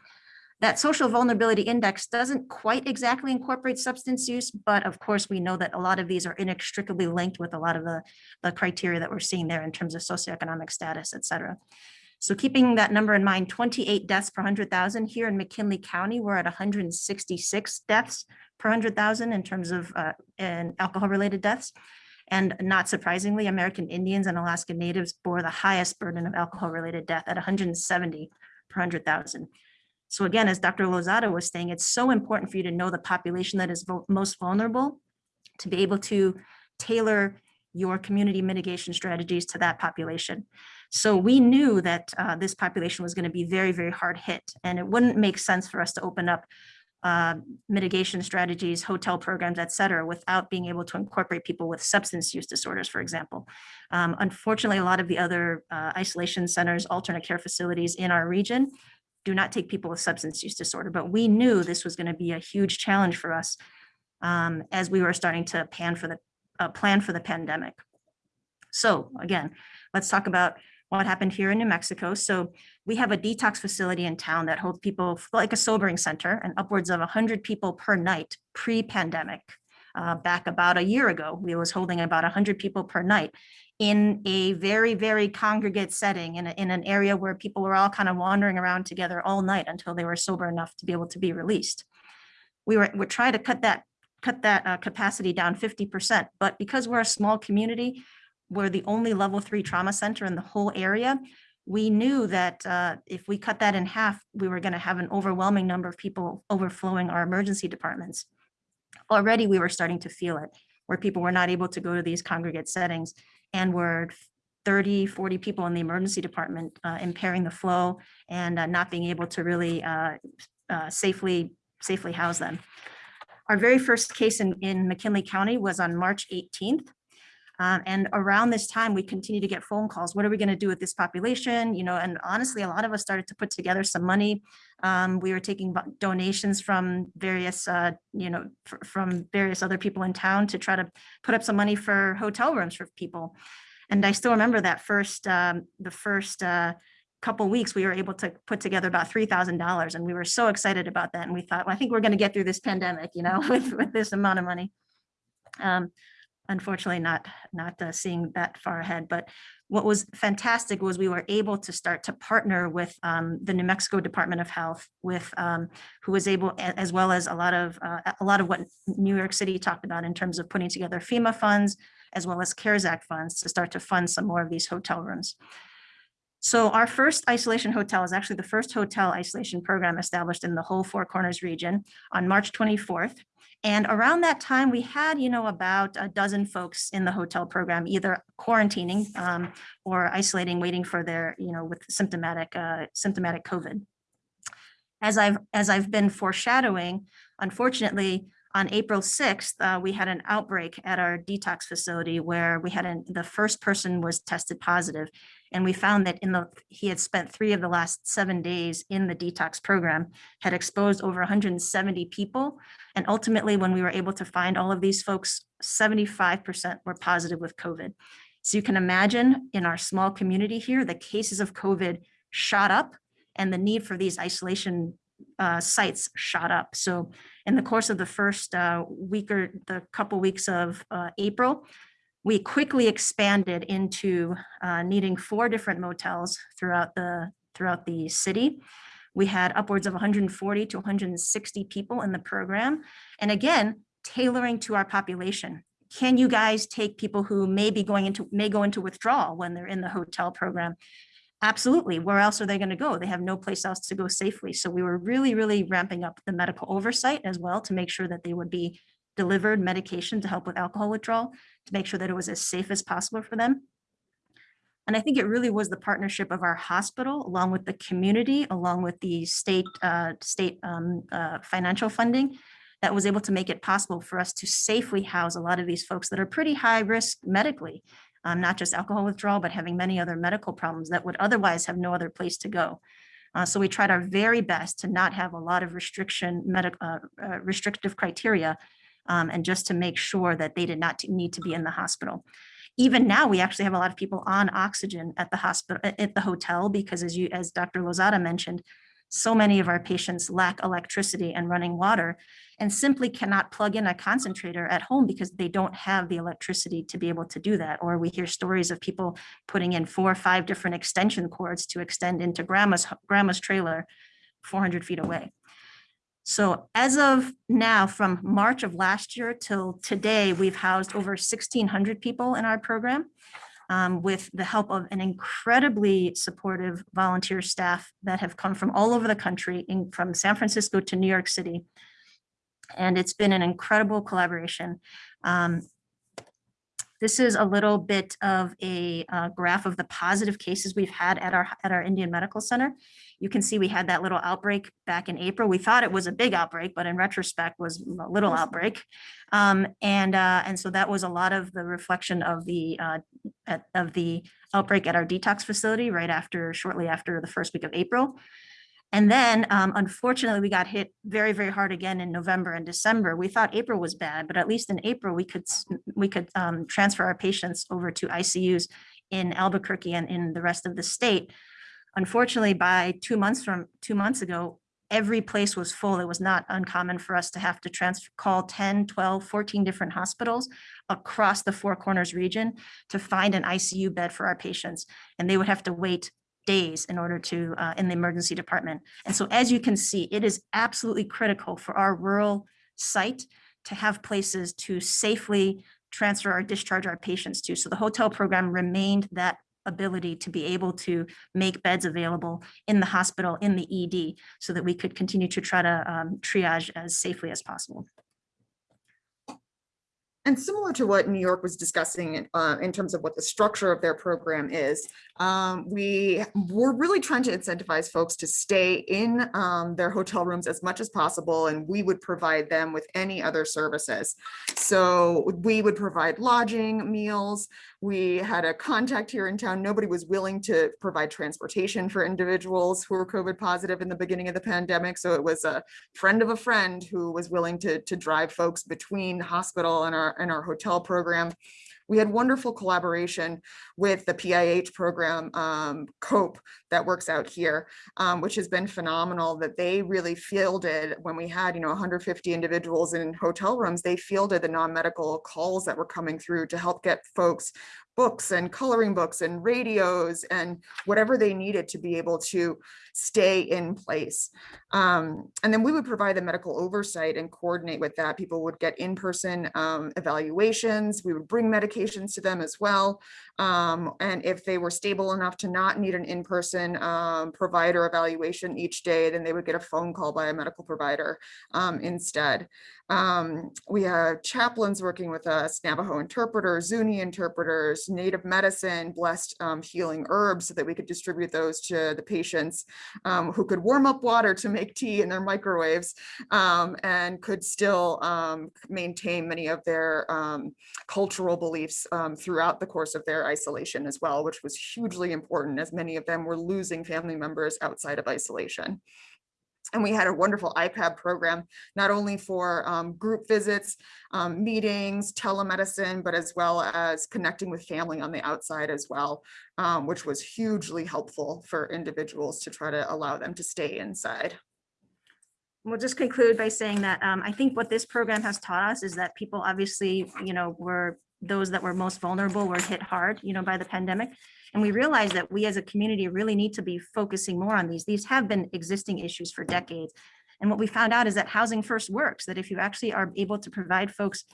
that social vulnerability index doesn't quite exactly incorporate substance use, but of course we know that a lot of these are inextricably linked with a lot of the, the criteria that we're seeing there in terms of socioeconomic status, et cetera. So keeping that number in mind, 28 deaths per 100,000 here in McKinley County, we're at 166 deaths per 100,000 in terms of uh, in alcohol-related deaths. And not surprisingly, American Indians and Alaska Natives bore the highest burden of alcohol-related death at 170 per 100,000. So again, as Dr. Lozada was saying, it's so important for you to know the population that is most vulnerable to be able to tailor your community mitigation strategies to that population. So we knew that uh, this population was going to be very, very hard hit, and it wouldn't make sense for us to open up uh, mitigation strategies, hotel programs, et cetera, without being able to incorporate people with substance use disorders, for example. Um, Unfortunately, a lot of the other uh, isolation centers, alternate care facilities in our region do not take people with substance use disorder, but we knew this was going to be a huge challenge for us um, as we were starting to pan for the, uh, plan for the pandemic. So again, let's talk about what happened here in New Mexico. So we have a detox facility in town that holds people like a sobering center and upwards of 100 people per night pre-pandemic. Uh, back about a year ago, we was holding about 100 people per night in a very, very congregate setting in, a, in an area where people were all kind of wandering around together all night until they were sober enough to be able to be released. We were, we're trying to cut that, cut that uh, capacity down 50%, but because we're a small community, we're the only level three trauma center in the whole area. We knew that uh, if we cut that in half, we were going to have an overwhelming number of people overflowing our emergency departments. Already, we were starting to feel it, where people were not able to go to these congregate settings and were 30, 40 people in the emergency department uh, impairing the flow and uh, not being able to really uh, uh, safely, safely house them. Our very first case in, in McKinley County was on March 18th. Um, and around this time, we continue to get phone calls. What are we going to do with this population? You know, and honestly, a lot of us started to put together some money. Um, we were taking donations from various, uh, you know, from various other people in town to try to put up some money for hotel rooms for people. And I still remember that first, um, the first uh, couple weeks, we were able to put together about three thousand dollars, and we were so excited about that. And we thought, well, I think we're going to get through this pandemic, you know, with with this amount of money. Um, unfortunately not not uh, seeing that far ahead but what was fantastic was we were able to start to partner with um, the New Mexico Department of Health with um, who was able as well as a lot of uh, a lot of what New York City talked about in terms of putting together FEMA funds as well as CARES Act funds to start to fund some more of these hotel rooms. So our first isolation hotel is actually the first hotel isolation program established in the whole Four Corners region on March 24th. And around that time, we had, you know, about a dozen folks in the hotel program, either quarantining um, or isolating, waiting for their, you know, with symptomatic, uh, symptomatic COVID. As I've, as I've been foreshadowing, unfortunately, on April 6th, uh, we had an outbreak at our detox facility where we had an, the first person was tested positive, And we found that in the, he had spent three of the last seven days in the detox program, had exposed over 170 people. And ultimately, when we were able to find all of these folks, 75% were positive with COVID. So you can imagine in our small community here, the cases of COVID shot up and the need for these isolation uh, sites shot up. So in the course of the first uh, week or the couple weeks of uh, April, we quickly expanded into uh, needing four different motels throughout the throughout the city. We had upwards of 140 to 160 people in the program. And again, tailoring to our population. Can you guys take people who may be going into, may go into withdrawal when they're in the hotel program? Absolutely. Where else are they going to go? They have no place else to go safely. So we were really, really ramping up the medical oversight as well to make sure that they would be delivered medication to help with alcohol withdrawal, to make sure that it was as safe as possible for them. And I think it really was the partnership of our hospital, along with the community, along with the state, uh, state um, uh, financial funding, that was able to make it possible for us to safely house a lot of these folks that are pretty high risk medically, um, not just alcohol withdrawal, but having many other medical problems that would otherwise have no other place to go. Uh, so we tried our very best to not have a lot of restriction, uh, uh, restrictive criteria, um, and just to make sure that they did not need to be in the hospital. Even now, we actually have a lot of people on oxygen at the hospital, at the hotel, because as you, as Dr. Lozada mentioned, so many of our patients lack electricity and running water and simply cannot plug in a concentrator at home because they don't have the electricity to be able to do that. Or we hear stories of people putting in four or five different extension cords to extend into grandma's, grandma's trailer 400 feet away. So as of now, from March of last year till today, we've housed over 1,600 people in our program um, with the help of an incredibly supportive volunteer staff that have come from all over the country, in, from San Francisco to New York City. And it's been an incredible collaboration. Um, this is a little bit of a uh, graph of the positive cases we've had at our at our Indian Medical Center. You can see we had that little outbreak back in April. We thought it was a big outbreak, but in retrospect was a little outbreak. Um, and uh, and so that was a lot of the reflection of the uh, at, of the outbreak at our detox facility right after shortly after the first week of April. And then um, unfortunately, we got hit very, very hard again in November and December. We thought April was bad, but at least in April, we could we could um, transfer our patients over to ICUs in Albuquerque and in the rest of the state. Unfortunately, by two months from two months ago, every place was full. It was not uncommon for us to have to transfer, call 10, 12, 14 different hospitals across the Four Corners region to find an ICU bed for our patients. And they would have to wait days in order to, uh, in the emergency department. And so as you can see, it is absolutely critical for our rural site to have places to safely transfer or discharge our patients to. So the hotel program remained that ability to be able to make beds available in the hospital, in the ED, so that we could continue to try to um, triage as safely as possible. And similar to what New York was discussing uh, in terms of what the structure of their program is, um, we were really trying to incentivize folks to stay in um, their hotel rooms as much as possible, and we would provide them with any other services. So we would provide lodging, meals. We had a contact here in town. Nobody was willing to provide transportation for individuals who were COVID positive in the beginning of the pandemic. So it was a friend of a friend who was willing to, to drive folks between hospital and our, and our hotel program. We had wonderful collaboration with the PIH program, um, COPE, that works out here, um, which has been phenomenal that they really fielded when we had, you know, 150 individuals in hotel rooms, they fielded the non-medical calls that were coming through to help get folks books and coloring books and radios and whatever they needed to be able to stay in place. Um, and then we would provide the medical oversight and coordinate with that. People would get in-person um, evaluations. We would bring medications to them as well. Um, and if they were stable enough to not need an in-person um, provider evaluation each day, then they would get a phone call by a medical provider um, instead. Um, we have chaplains working with us, Navajo interpreters, Zuni interpreters, native medicine, blessed healing herbs so that we could distribute those to the patients um, who could warm up water to make tea in their microwaves um, and could still um, maintain many of their um, cultural beliefs um, throughout the course of their isolation as well, which was hugely important as many of them were losing family members outside of isolation. And we had a wonderful iPad program, not only for um, group visits, um, meetings, telemedicine, but as well as connecting with family on the outside as well, um, which was hugely helpful for individuals to try to allow them to stay inside. We'll just conclude by saying that um, I think what this program has taught us is that people obviously, you know, were those that were most vulnerable were hit hard, you know, by the pandemic. And we realize that we as a community really need to be focusing more on these. These have been existing issues for decades. And what we found out is that housing first works, that if you actually are able to provide folks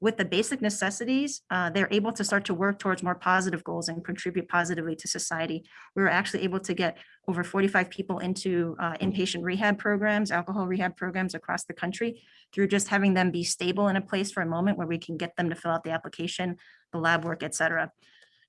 with the basic necessities, uh, they're able to start to work towards more positive goals and contribute positively to society. We were actually able to get over 45 people into uh, inpatient rehab programs, alcohol rehab programs across the country through just having them be stable in a place for a moment where we can get them to fill out the application, the lab work, et cetera.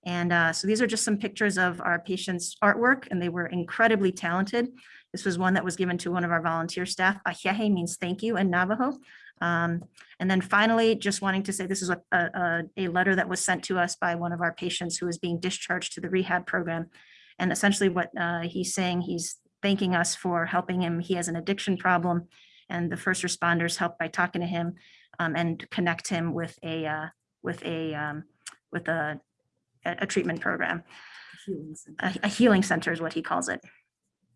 And uh, so these are just some pictures of our patients' artwork, and they were incredibly talented. This was one that was given to one of our volunteer staff. Ahéhee' means thank you in Navajo. Um, and then finally, just wanting to say this is a, a, a letter that was sent to us by one of our patients who is being discharged to the rehab program. And essentially what uh, he's saying, he's thanking us for helping him. He has an addiction problem and the first responders helped by talking to him um, and connect him with a, uh, with a, um, with a, a treatment program. A a healing center is what he calls it.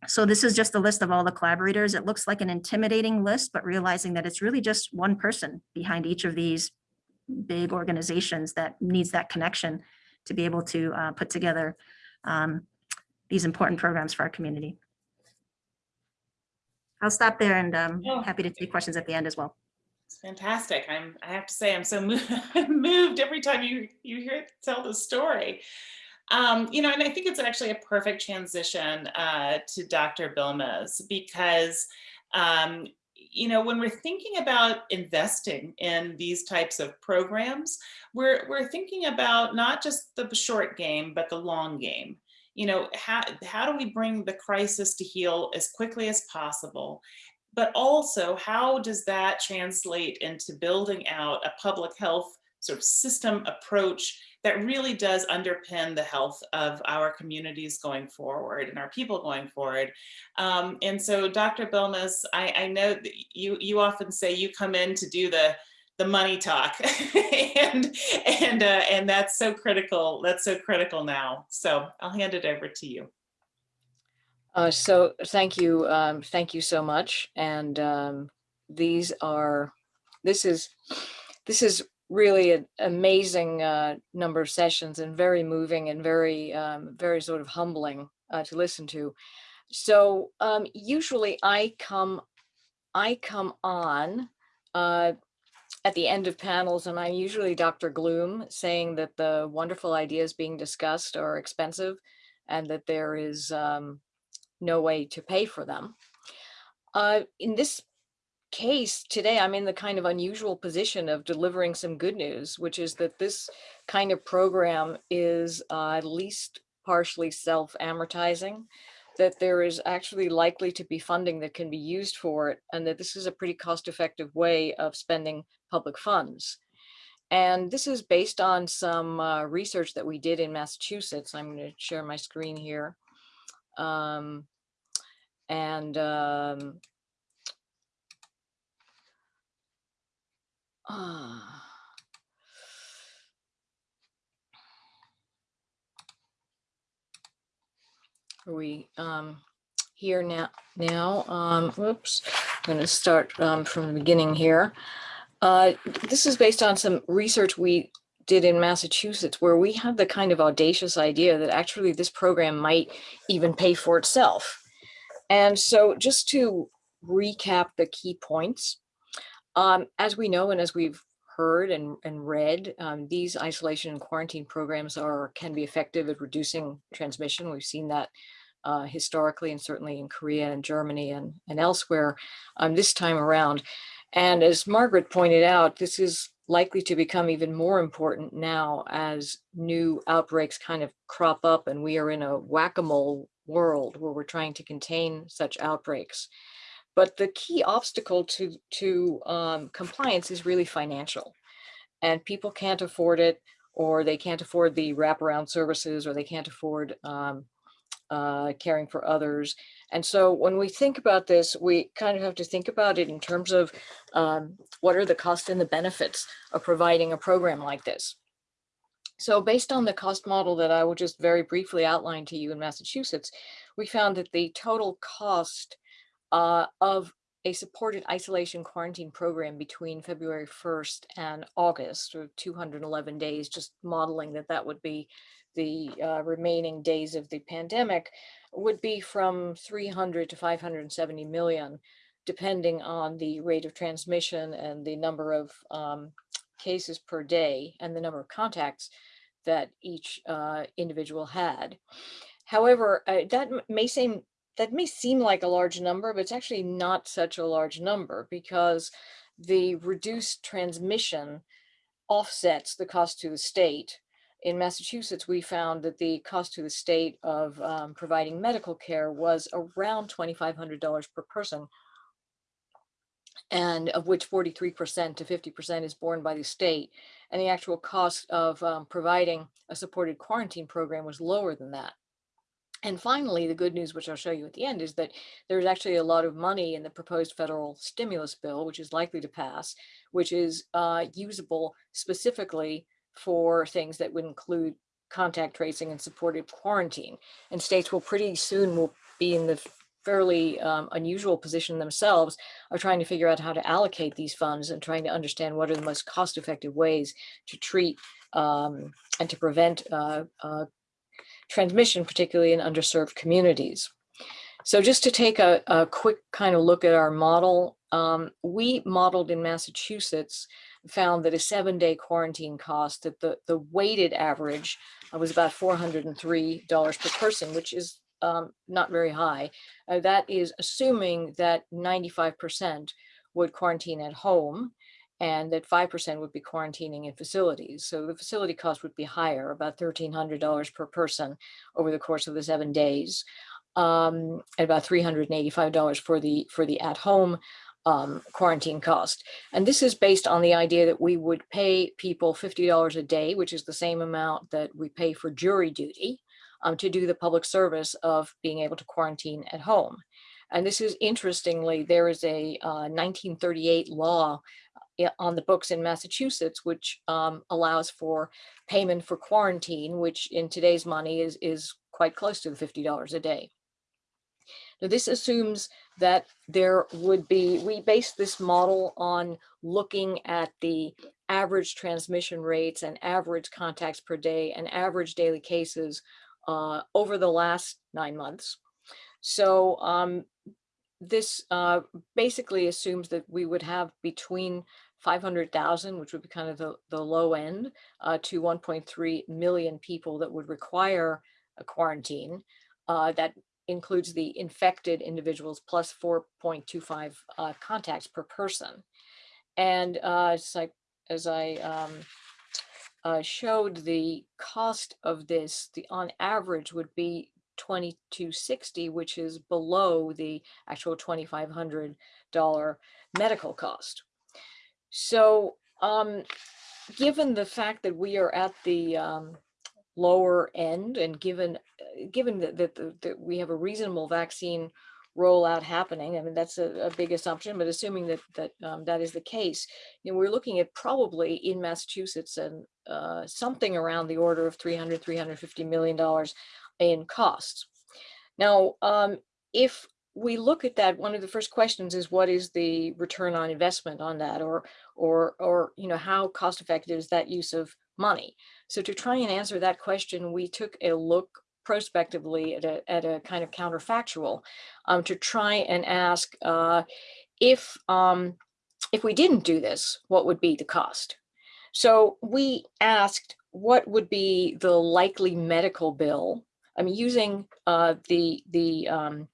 So this is just a list of all the collaborators. It looks like an intimidating list, but realizing that it's really just one person behind each of these big organizations that needs that connection to be able to uh, put together um, these important programs for our community. I'll stop there and um, Oh. happy to take questions at the end as well. Fantastic. I'm, I have to say, I'm so moved, moved every time you, you hear tell the story. Um, you know, and I think it's actually a perfect transition uh, to Dr. Bilmes because, um, you know, when we're thinking about investing in these types of programs, we're, we're thinking about not just the short game, but the long game. You know, how, how do we bring the crisis to heel as quickly as possible? But also how does that translate into building out a public health sort of system approach that really does underpin the health of our communities going forward and our people going forward. Um, and so Dr. Bilmes, I, I know that you, you often say you come in to do the, the money talk and, and, uh, and that's so critical. That's so critical now. So I'll hand it over to you. Uh, so thank you, um, thank you so much. And um, these are, this is, this is really an amazing uh, number of sessions and very moving and very, um, very sort of humbling uh, to listen to. So um, usually I come, I come on uh, at the end of panels and I'm usually Dr. Gloom saying that the wonderful ideas being discussed are expensive and that there is um, no way to pay for them. Uh, in this case today, I'm in the kind of unusual position of delivering some good news, which is that this kind of program is uh, at least partially self-amortizing, that there is actually likely to be funding that can be used for it, and that this is a pretty cost-effective way of spending public funds. And this is based on some uh, research that we did in Massachusetts. I'm going to share my screen here. Um, and um, ah. Are we um, here now? Now, um, whoops, I'm going to start um, from the beginning here. Uh, this is based on some research we did in Massachusetts, where we had the kind of audacious idea that actually this program might even pay for itself. And so just to recap the key points, um, as we know and as we've heard and, and read, um, these isolation and quarantine programs are can be effective at reducing transmission. We've seen that uh, historically and certainly in Korea and Germany and, and elsewhere um, this time around. And as Margaret pointed out, this is likely to become even more important now as new outbreaks kind of crop up and we are in a whack-a-mole world where we're trying to contain such outbreaks. But the key obstacle to, to um, compliance is really financial. And people can't afford it, or they can't afford the wraparound services, or they can't afford um, uh, caring for others. And so when we think about this, we kind of have to think about it in terms of um, what are the costs and the benefits of providing a program like this. So based on the cost model that I will just very briefly outline to you in Massachusetts, we found that the total cost uh, of a supported isolation quarantine program between February 1st and August, or 211 days, just modeling that that would be the uh, remaining days of the pandemic, would be from 300 to 570 million, depending on the rate of transmission and the number of um, cases per day and the number of contacts that each uh, individual had. However, uh, that may seem that may seem like a large number, but it's actually not such a large number because the reduced transmission offsets the cost to the state. In Massachusetts, we found that the cost to the state of um, providing medical care was around $2,500 per person, and of which 43% to 50% is borne by the state. And the actual cost of um, providing a supported quarantine program was lower than that. And finally, the good news, which I'll show you at the end, is that there's actually a lot of money in the proposed federal stimulus bill, which is likely to pass, which is uh, usable specifically for things that would include contact tracing and supported quarantine. And states will pretty soon will be in the fairly um, unusual position themselves are trying to figure out how to allocate these funds and trying to understand what are the most cost-effective ways to treat um, and to prevent uh, uh, transmission, particularly in underserved communities. So just to take a, a quick kind of look at our model, um, we modeled in Massachusetts, found that a seven day quarantine cost that the, the weighted average uh, was about $403 per person, which is um, not very high. Uh, that is assuming that 95% would quarantine at home and that 5% would be quarantining in facilities. So the facility cost would be higher, about $1,300 per person over the course of the seven days, um, and about $385 for the, for the at-home um, quarantine cost. And this is based on the idea that we would pay people $50 a day, which is the same amount that we pay for jury duty um, to do the public service of being able to quarantine at home. And this is interestingly, there is a uh, 1938 law on the books in Massachusetts, which um, allows for payment for quarantine, which in today's money is, is quite close to the $50 a day. Now, this assumes that there would be, we base this model on looking at the average transmission rates and average contacts per day and average daily cases uh, over the last nine months. So um, this uh, basically assumes that we would have between 500,000, which would be kind of the, the low end, uh, to 1.3 million people that would require a quarantine. Uh, that includes the infected individuals plus 4.25 uh, contacts per person. And uh, it's like, as I um, uh, showed the cost of this, the on average would be 2260, which is below the actual $2,500 medical cost. So um, given the fact that we are at the um, lower end and given uh, given that, that, that we have a reasonable vaccine rollout happening, I mean, that's a, a big assumption, but assuming that that um, that is the case, you know, we're looking at probably in Massachusetts and uh, something around the order of 300, 350 million dollars in costs. Now, um, if we look at that, one of the first questions is what is the return on investment on that, or or or you know how cost effective is that use of money? So to try and answer that question, we took a look prospectively at a, at a kind of counterfactual um, to try and ask uh, if um, if we didn't do this, what would be the cost? So we asked what would be the likely medical bill. I mean, using uh, the the um,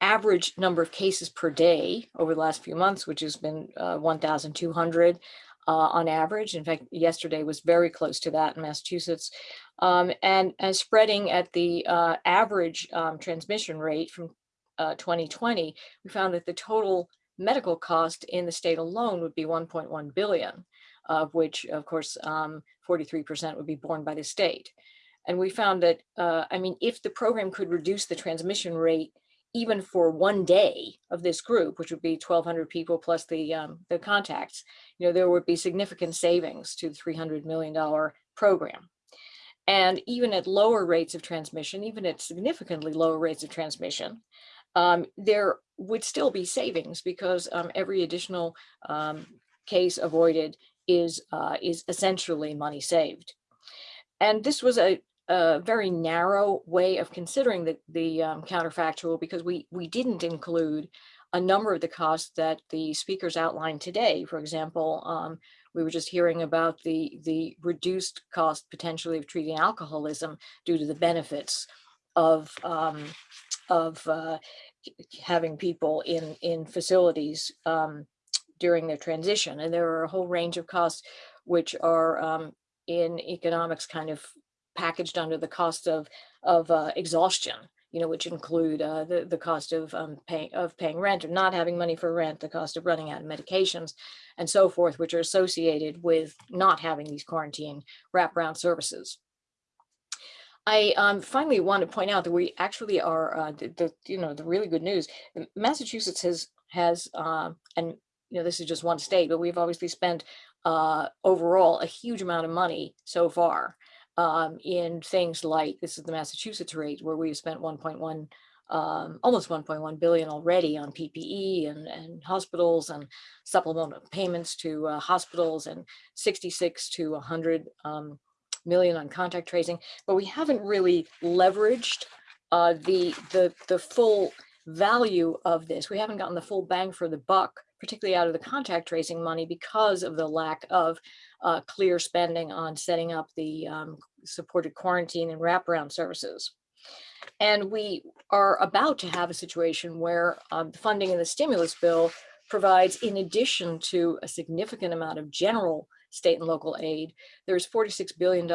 average number of cases per day over the last few months, which has been uh, 1,200 uh, on average. In fact, yesterday was very close to that in Massachusetts. Um, and, and spreading at the uh, average um, transmission rate from uh, 2020, we found that the total medical cost in the state alone would be 1.1 billion, of which, of course, 43% would be borne by the state. And we found that, uh, I mean, if the program could reduce the transmission rate even for one day of this group, which would be 1,200 people plus the um, the contacts, you know, there would be significant savings to the 300 million dollar program. And even at lower rates of transmission, even at significantly lower rates of transmission, um, there would still be savings because um, every additional um, case avoided is uh, is essentially money saved. And this was a, a very narrow way of considering the, the um, counterfactual because we, we didn't include a number of the costs that the speakers outlined today. For example, um, we were just hearing about the, the reduced cost potentially of treating alcoholism due to the benefits of, um, of uh, having people in, in facilities um, during their transition. And there are a whole range of costs which are um, in economics kind of packaged under the cost of of uh, exhaustion you know which include uh, the the cost of um, paying of paying rent or not having money for rent the cost of running out of medications and so forth which are associated with not having these quarantine wraparound services I um, finally want to point out that we actually are uh, the, the you know the really good news. Massachusetts has has um, and you know this is just one state, but we've obviously spent uh, overall a huge amount of money so far um, in things like this is the Massachusetts rate where we've spent 1.1 um, almost 1.1 billion already on PPE and, and hospitals and supplemental payments to uh, hospitals and 66 to 100 um, million on contact tracing, but we haven't really leveraged uh, the, the, the full value of this. We haven't gotten the full bang for the buck, particularly out of the contact tracing money because of the lack of uh, clear spending on setting up the um, supported quarantine and wraparound services. And we are about to have a situation where um, the funding in the stimulus bill provides, in addition to a significant amount of general state and local aid, there's $46 billion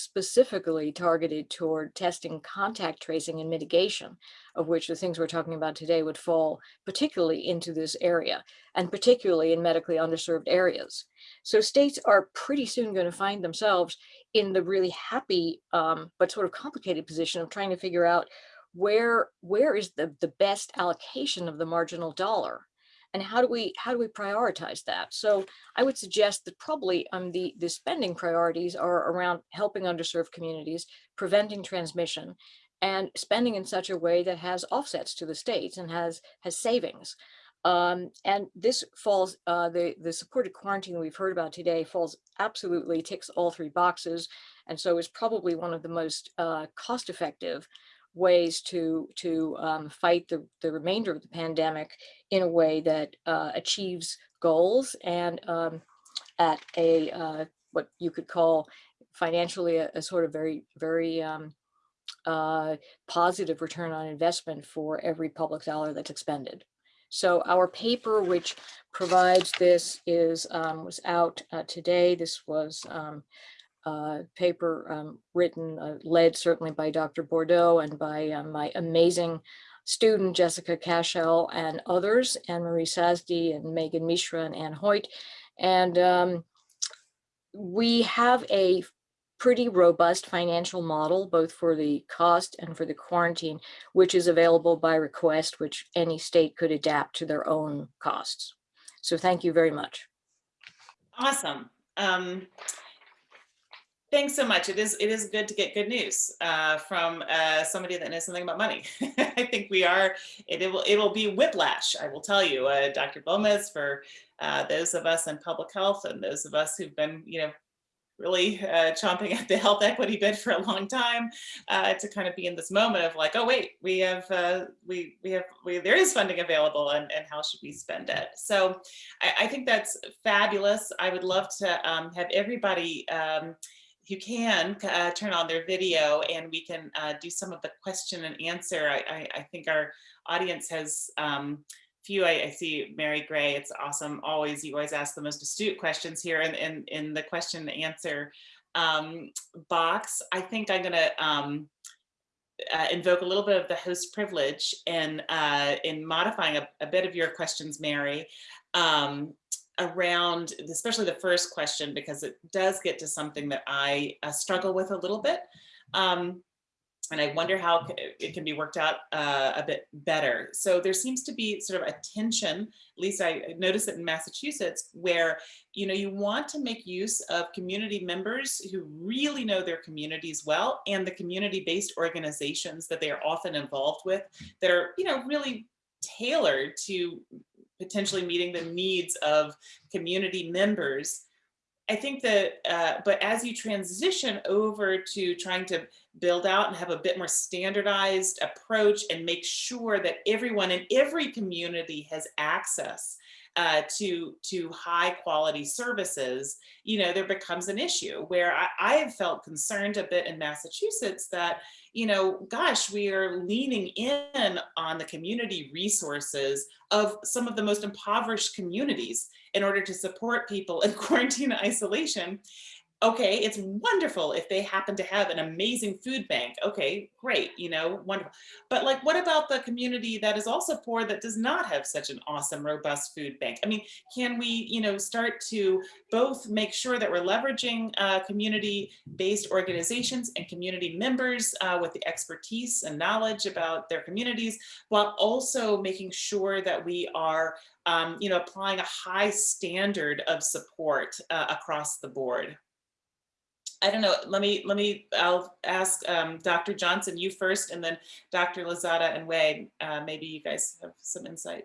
specifically targeted toward testing, contact tracing, and mitigation, of which the things we're talking about today would fall particularly into this area, and particularly in medically underserved areas. So states are pretty soon going to find themselves in the really happy um, but sort of complicated position of trying to figure out where where is the, the best allocation of the marginal dollar and how do we how do we prioritize that so i would suggest that probably um the the spending priorities are around helping underserved communities preventing transmission and spending in such a way that has offsets to the states and has has savings um, and this falls, uh, the, the supported quarantine we've heard about today falls absolutely ticks all three boxes. And so is probably one of the most uh, cost effective ways to to um, fight the, the remainder of the pandemic in a way that uh, achieves goals and um, at a uh, what you could call financially a, a sort of very very um, uh, positive return on investment for every public dollar that's expended. So our paper, which provides this, is um, was out uh, today. This was um, uh, paper um, written, uh, led certainly by Dr. Bourdeaux and by uh, my amazing student, Jessica Cashel and others, Anne-Marie Sazdi and Megan Mishra and Ann Hoyt. And um, we have a pretty robust financial model, both for the cost and for the quarantine, which is available by request, which any state could adapt to their own costs. So thank you very much. Awesome. Um, thanks so much. It is it is good to get good news uh, from uh, somebody that knows something about money. I think we are. It, it, will it will be whiplash. I will tell you, uh, Dr. Gomez, for uh, those of us in public health and those of us who've been you know really uh, chomping at the health equity bit for a long time uh, to kind of be in this moment of like, oh wait, we have we we have we there is funding available and, and how should we spend it? So I, I think that's fabulous. I would love to um, have everybody um, who can uh, turn on their video and we can uh, do some of the question and answer. I, I, I think our audience has um, few I, I, see Mary Gray. It's awesome. Always, you always ask the most astute questions here in, in, in the question and answer um, box. I think I'm gonna um, uh, invoke a little bit of the host privilege in, uh, in modifying a, a, bit of your questions, Mary, um, around especially the first question, because it does get to something that I uh, struggle with a little bit. Um, and I wonder how it can be worked out uh, a bit better. So there seems to be sort of a tension, at least I noticed it in Massachusetts, where you know you want to make use of community members who really know their communities well and the community-based organizations that they are often involved with that are you know really tailored to potentially meeting the needs of community members. I think that, uh, but as you transition over to trying to build out and have a bit more standardized approach and make sure that everyone in every community has access uh, to to high quality services, you know, there becomes an issue where I, I have felt concerned a bit in Massachusetts that, you know, gosh, we are leaning in on the community resources of some of the most impoverished communities in order to support people in quarantine isolation okay, it's wonderful if they happen to have an amazing food bank. Okay, great, you know, wonderful. But like, what about the community that is also poor that does not have such an awesome, robust food bank? I mean, can we, you know, start to both make sure that we're leveraging uh, community-based organizations and community members uh, with the expertise and knowledge about their communities, while also making sure that we are um, you know, applying a high standard of support uh, across the board. I don't know, let me, let me, I'll ask um, Dr. Johnson, you first, and then Dr. Lozada and Wei, uh, maybe you guys have some insight.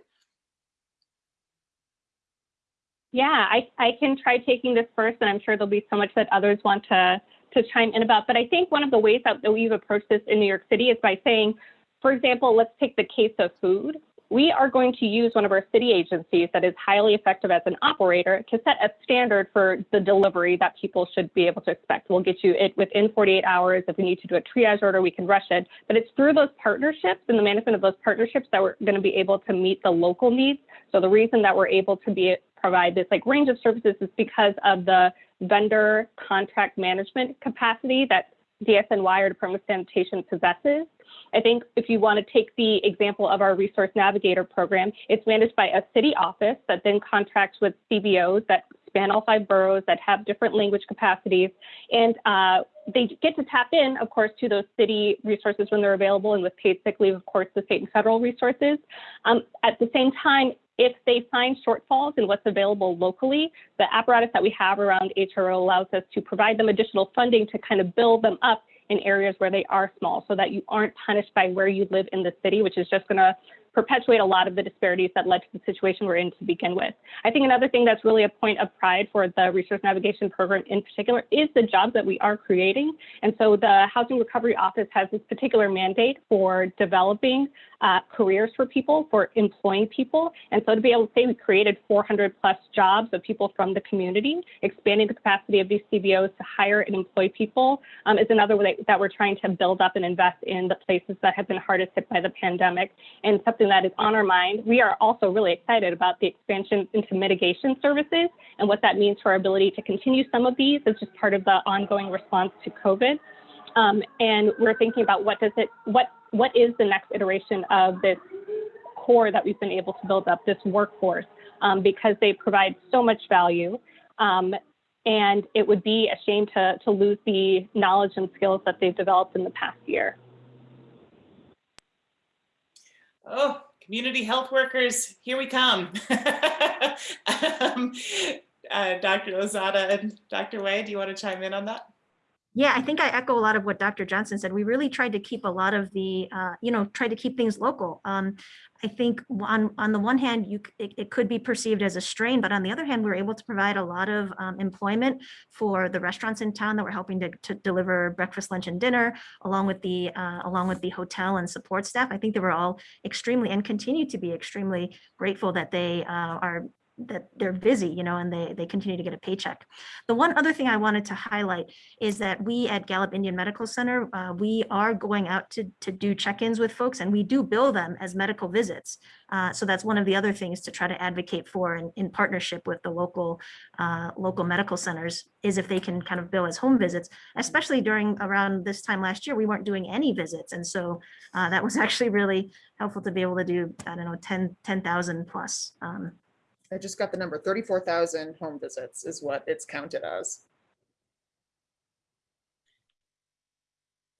Yeah, I, I can try taking this first, and I'm sure there'll be so much that others want to, to chime in about. But I think one of the ways that, that we've approached this in New York City is by saying, for example, let's take the case of food. We are going to use one of our city agencies that is highly effective as an operator to set a standard for the delivery that people should be able to expect. We'll get you it within 48 hours. If we need to do a triage order, we can rush it. But it's through those partnerships and the management of those partnerships that we're going to be able to meet the local needs. So the reason that we're able to be provide this like range of services is because of the vendor contract management capacity that DSNY or Department of Sanitation possesses. I think if you want to take the example of our Resource Navigator program, it's managed by a city office that then contracts with CBOs that span all five boroughs that have different language capacities. And uh, they get to tap in, of course, to those city resources when they're available and with paid sick leave, of course, the state and federal resources. Um, at the same time, if they find shortfalls in what's available locally, the apparatus that we have around HRO allows us to provide them additional funding to kind of build them up in areas where they are small so that you aren't punished by where you live in the city, which is just going to perpetuate a lot of the disparities that led to the situation we're in to begin with. I think another thing that's really a point of pride for the resource navigation program in particular is the jobs that we are creating. And so the Housing Recovery Office has this particular mandate for developing uh, careers for people, for employing people. And so to be able to say we created 400 plus jobs of people from the community, expanding the capacity of these CBOs to hire and employ people um, is another way that we're trying to build up and invest in the places that have been hardest hit by the pandemic and something that is on our mind. We are also really excited about the expansion into mitigation services and what that means for our ability to continue some of these as just part of the ongoing response to COVID. Um, and we're thinking about what does it, what what is the next iteration of this Corps that we've been able to build up, this workforce, um, because they provide so much value. Um, and it would be a shame to, to lose the knowledge and skills that they've developed in the past year. Oh, community health workers, here we come. um, uh, Dr. Lozada and Dr. Wei, do you want to chime in on that? Yeah, I think I echo a lot of what Dr. Johnson said. We really tried to keep a lot of the, uh, you know, try to keep things local. Um, I think on, on the one hand, you it, it, could be perceived as a strain, but on the other hand, we are able to provide a lot of um, employment for the restaurants in town that we're helping to, to deliver breakfast, lunch, and dinner, along with the uh, along with the hotel and support staff. I think they were all extremely and continue to be extremely grateful that they uh, are that they're busy, you know, and they, they continue to get a paycheck. The one other thing I wanted to highlight is that we at Gallup Indian Medical Center, uh, we are going out to, to do check-ins with folks and we do bill them as medical visits. Uh, so that's one of the other things to try to advocate for in, in partnership with the local uh, local medical centers is if they can kind of bill as home visits, especially during around this time last year, we weren't doing any visits. And so uh, that was actually really helpful to be able to do, I don't know, 10, 10,000 plus um, I just got the number 34,000 home visits is what it's counted as.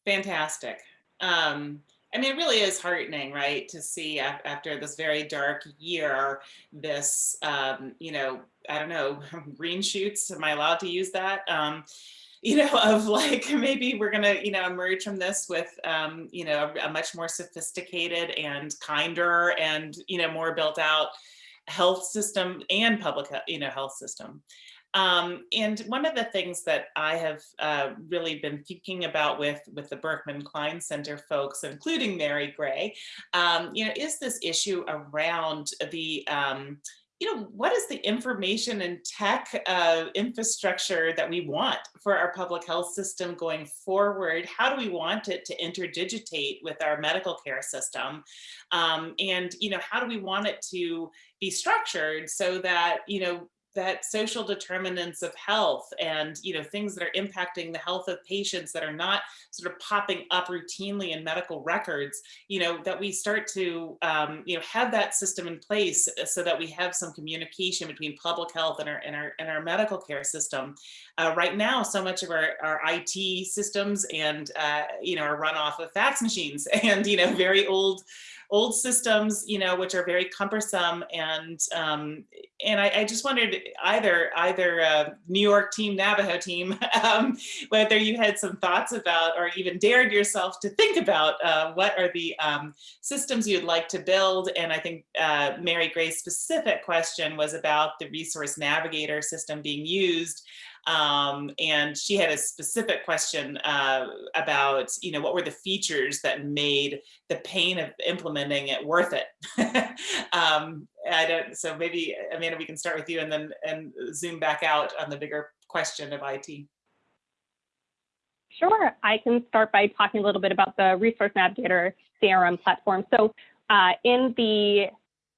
Fantastic. Um, I mean, it really is heartening, right, to see after this very dark year, this, um, you know, I don't know, green shoots, am I allowed to use that? Um, you know, of like, maybe we're gonna, you know, emerge from this with, um, you know, a, a much more sophisticated and kinder and, you know, more built out health system and public you know health system. Um, and one of the things that I have uh, really been thinking about with with the Berkman Klein Center folks, including Mary Gray, um, you know, is this issue around the um, you know, what is the information and tech uh, infrastructure that we want for our public health system going forward? How do we want it to interdigitate with our medical care system? Um, and, you know, how do we want it to be structured so that, you know, that social determinants of health and you know things that are impacting the health of patients that are not sort of popping up routinely in medical records you know that we start to um, you know have that system in place so that we have some communication between public health and our and our, and our medical care system. Uh, right now so much of our, our IT systems and uh, you know are run off of fax machines and you know very old old systems, you know, which are very cumbersome and um, and I, I just wondered either either uh, New York team, Navajo team, um, whether you had some thoughts about or even dared yourself to think about uh, what are the um, systems you'd like to build. And I think uh, Mary Gray's specific question was about the resource navigator system being used. Um, and she had a specific question uh, about, you know, what were the features that made the pain of implementing it worth it? um, I don't, so maybe, Amanda, we can start with you and then and zoom back out on the bigger question of IT. Sure, I can start by talking a little bit about the Resource Navigator CRM platform. So uh, in the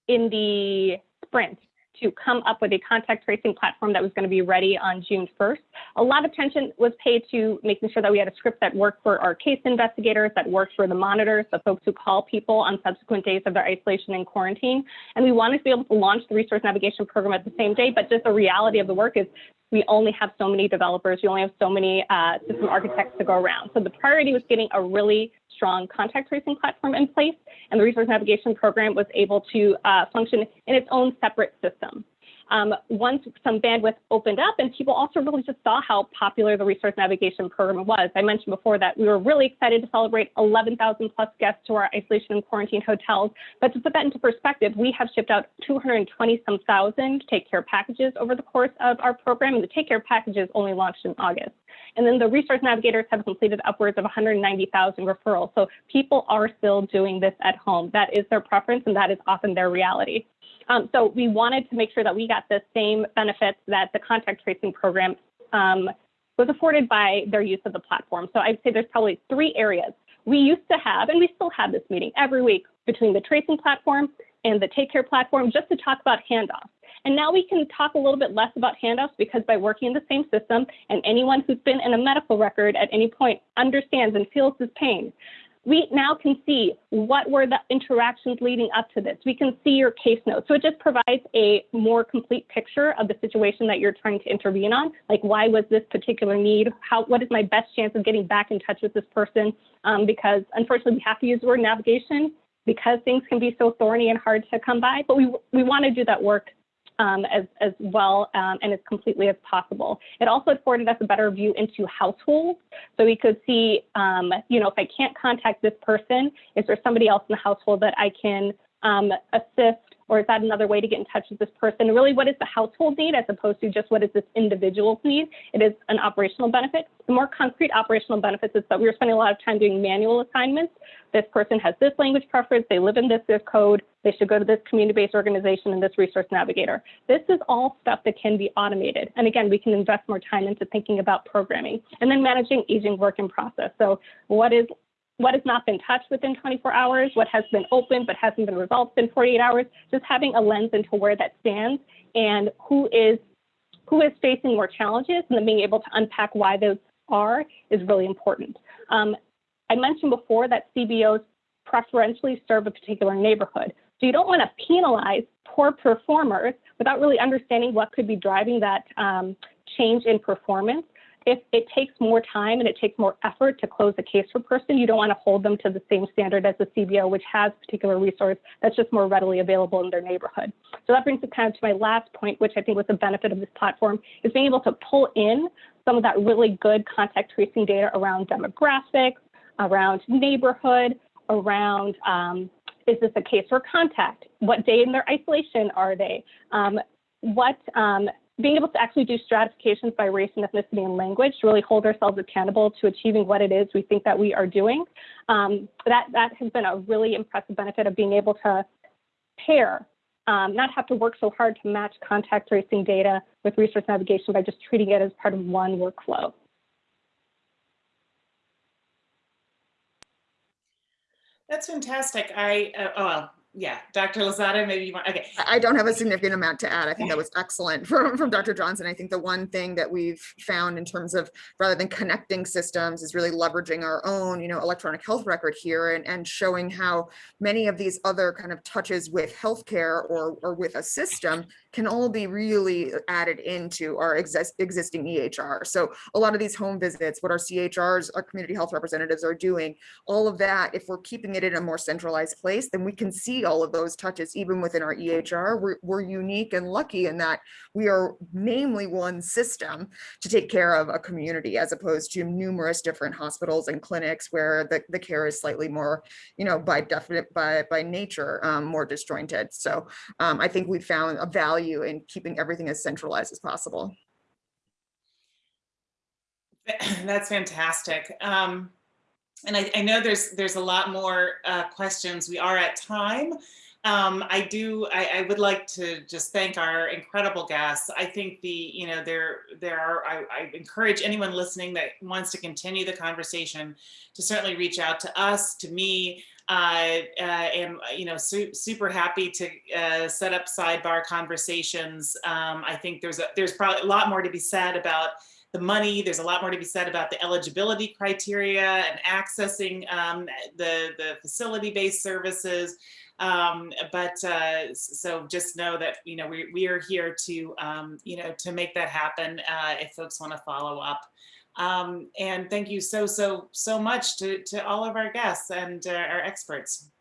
in the sprint, to come up with a contact tracing platform that was going to be ready on June 1st. A lot of attention was paid to making sure that we had a script that worked for our case investigators, that worked for the monitors, the folks who call people on subsequent days of their isolation and quarantine. And we wanted to be able to launch the resource navigation program at the same day, but just the reality of the work is we only have so many developers, we only have so many uh, system architects to go around. So the priority was getting a really strong contact tracing platform in place, and the resource navigation program was able to uh, function in its own separate system um, once some bandwidth opened up and people also really just saw how popular the resource navigation program was. I mentioned before that we were really excited to celebrate 11,000 plus guests to our isolation and quarantine hotels. But to put that into perspective, we have shipped out 220 some thousand take care packages over the course of our program and the take care packages only launched in August. And then the resource navigators have completed upwards of 190,000 referrals. So people are still doing this at home. That is their preference and that is often their reality. Um, so we wanted to make sure that we got the same benefits that the contact tracing program um, was afforded by their use of the platform. So I'd say there's probably three areas. We used to have, and we still have this meeting every week between the tracing platform and the take care platform just to talk about handoffs. And now we can talk a little bit less about handoffs because by working in the same system and anyone who's been in a medical record at any point understands and feels this pain we now can see what were the interactions leading up to this. We can see your case notes. So it just provides a more complete picture of the situation that you're trying to intervene on. Like why was this particular need? How, what is my best chance of getting back in touch with this person? Um, because unfortunately we have to use the word navigation because things can be so thorny and hard to come by, but we, we want to do that work um, as, as well um, and as completely as possible. It also afforded us a better view into households. So we could see, um, you know, if I can't contact this person, is there somebody else in the household that I can um, assist or is that another way to get in touch with this person? Really, what is the household need as opposed to just what is this individual's need? It is an operational benefit. The more concrete operational benefits is that we were spending a lot of time doing manual assignments. This person has this language preference, they live in this zip code, they should go to this community-based organization and this resource navigator. This is all stuff that can be automated. And again, we can invest more time into thinking about programming and then managing aging work in process. So what is what has not been touched within 24 hours, what has been open but hasn't been resolved in 48 hours, just having a lens into where that stands and who is who is facing more challenges and then being able to unpack why those are is really important. Um, I mentioned before that CBOs preferentially serve a particular neighborhood. So you don't want to penalize poor performers without really understanding what could be driving that um, change in performance if it takes more time and it takes more effort to close a case for a person, you don't want to hold them to the same standard as the CBO, which has particular resource that's just more readily available in their neighborhood. So that brings it kind of to my last point, which I think was the benefit of this platform, is being able to pull in some of that really good contact tracing data around demographics, around neighborhood, around um, is this a case for contact? What day in their isolation are they? Um, what um, being able to actually do stratifications by race and ethnicity and language to really hold ourselves accountable to achieving what it is we think that we are doing. Um, that, that has been a really impressive benefit of being able to pair, um, not have to work so hard to match contact tracing data with resource navigation by just treating it as part of one workflow. That's fantastic. I, uh, oh, yeah, Dr. Lozada, maybe you want, okay. I don't have a significant amount to add. I think that was excellent from, from Dr. Johnson. I think the one thing that we've found in terms of rather than connecting systems is really leveraging our own, you know, electronic health record here and, and showing how many of these other kind of touches with healthcare or, or with a system can all be really added into our exist, existing EHR. So a lot of these home visits, what our CHRs, our community health representatives are doing, all of that, if we're keeping it in a more centralized place, then we can see all of those touches even within our EHR. We're, we're unique and lucky in that we are namely one system to take care of a community as opposed to numerous different hospitals and clinics where the, the care is slightly more, you know, by definite, by, by nature, um, more disjointed. So um, I think we found a value in keeping everything as centralized as possible. That's fantastic. Um, and I, I know there's there's a lot more uh, questions. We are at time. Um, I do. I, I would like to just thank our incredible guests. I think the you know there there are. I, I encourage anyone listening that wants to continue the conversation to certainly reach out to us, to me. I uh, am you know su super happy to uh, set up sidebar conversations. Um, I think there's a there's probably a lot more to be said about the money. There's a lot more to be said about the eligibility criteria and accessing um, the, the facility-based services. Um, but uh, so just know that, you know, we, we are here to, um, you know, to make that happen uh, if folks want to follow up. Um, and thank you so, so, so much to, to all of our guests and uh, our experts.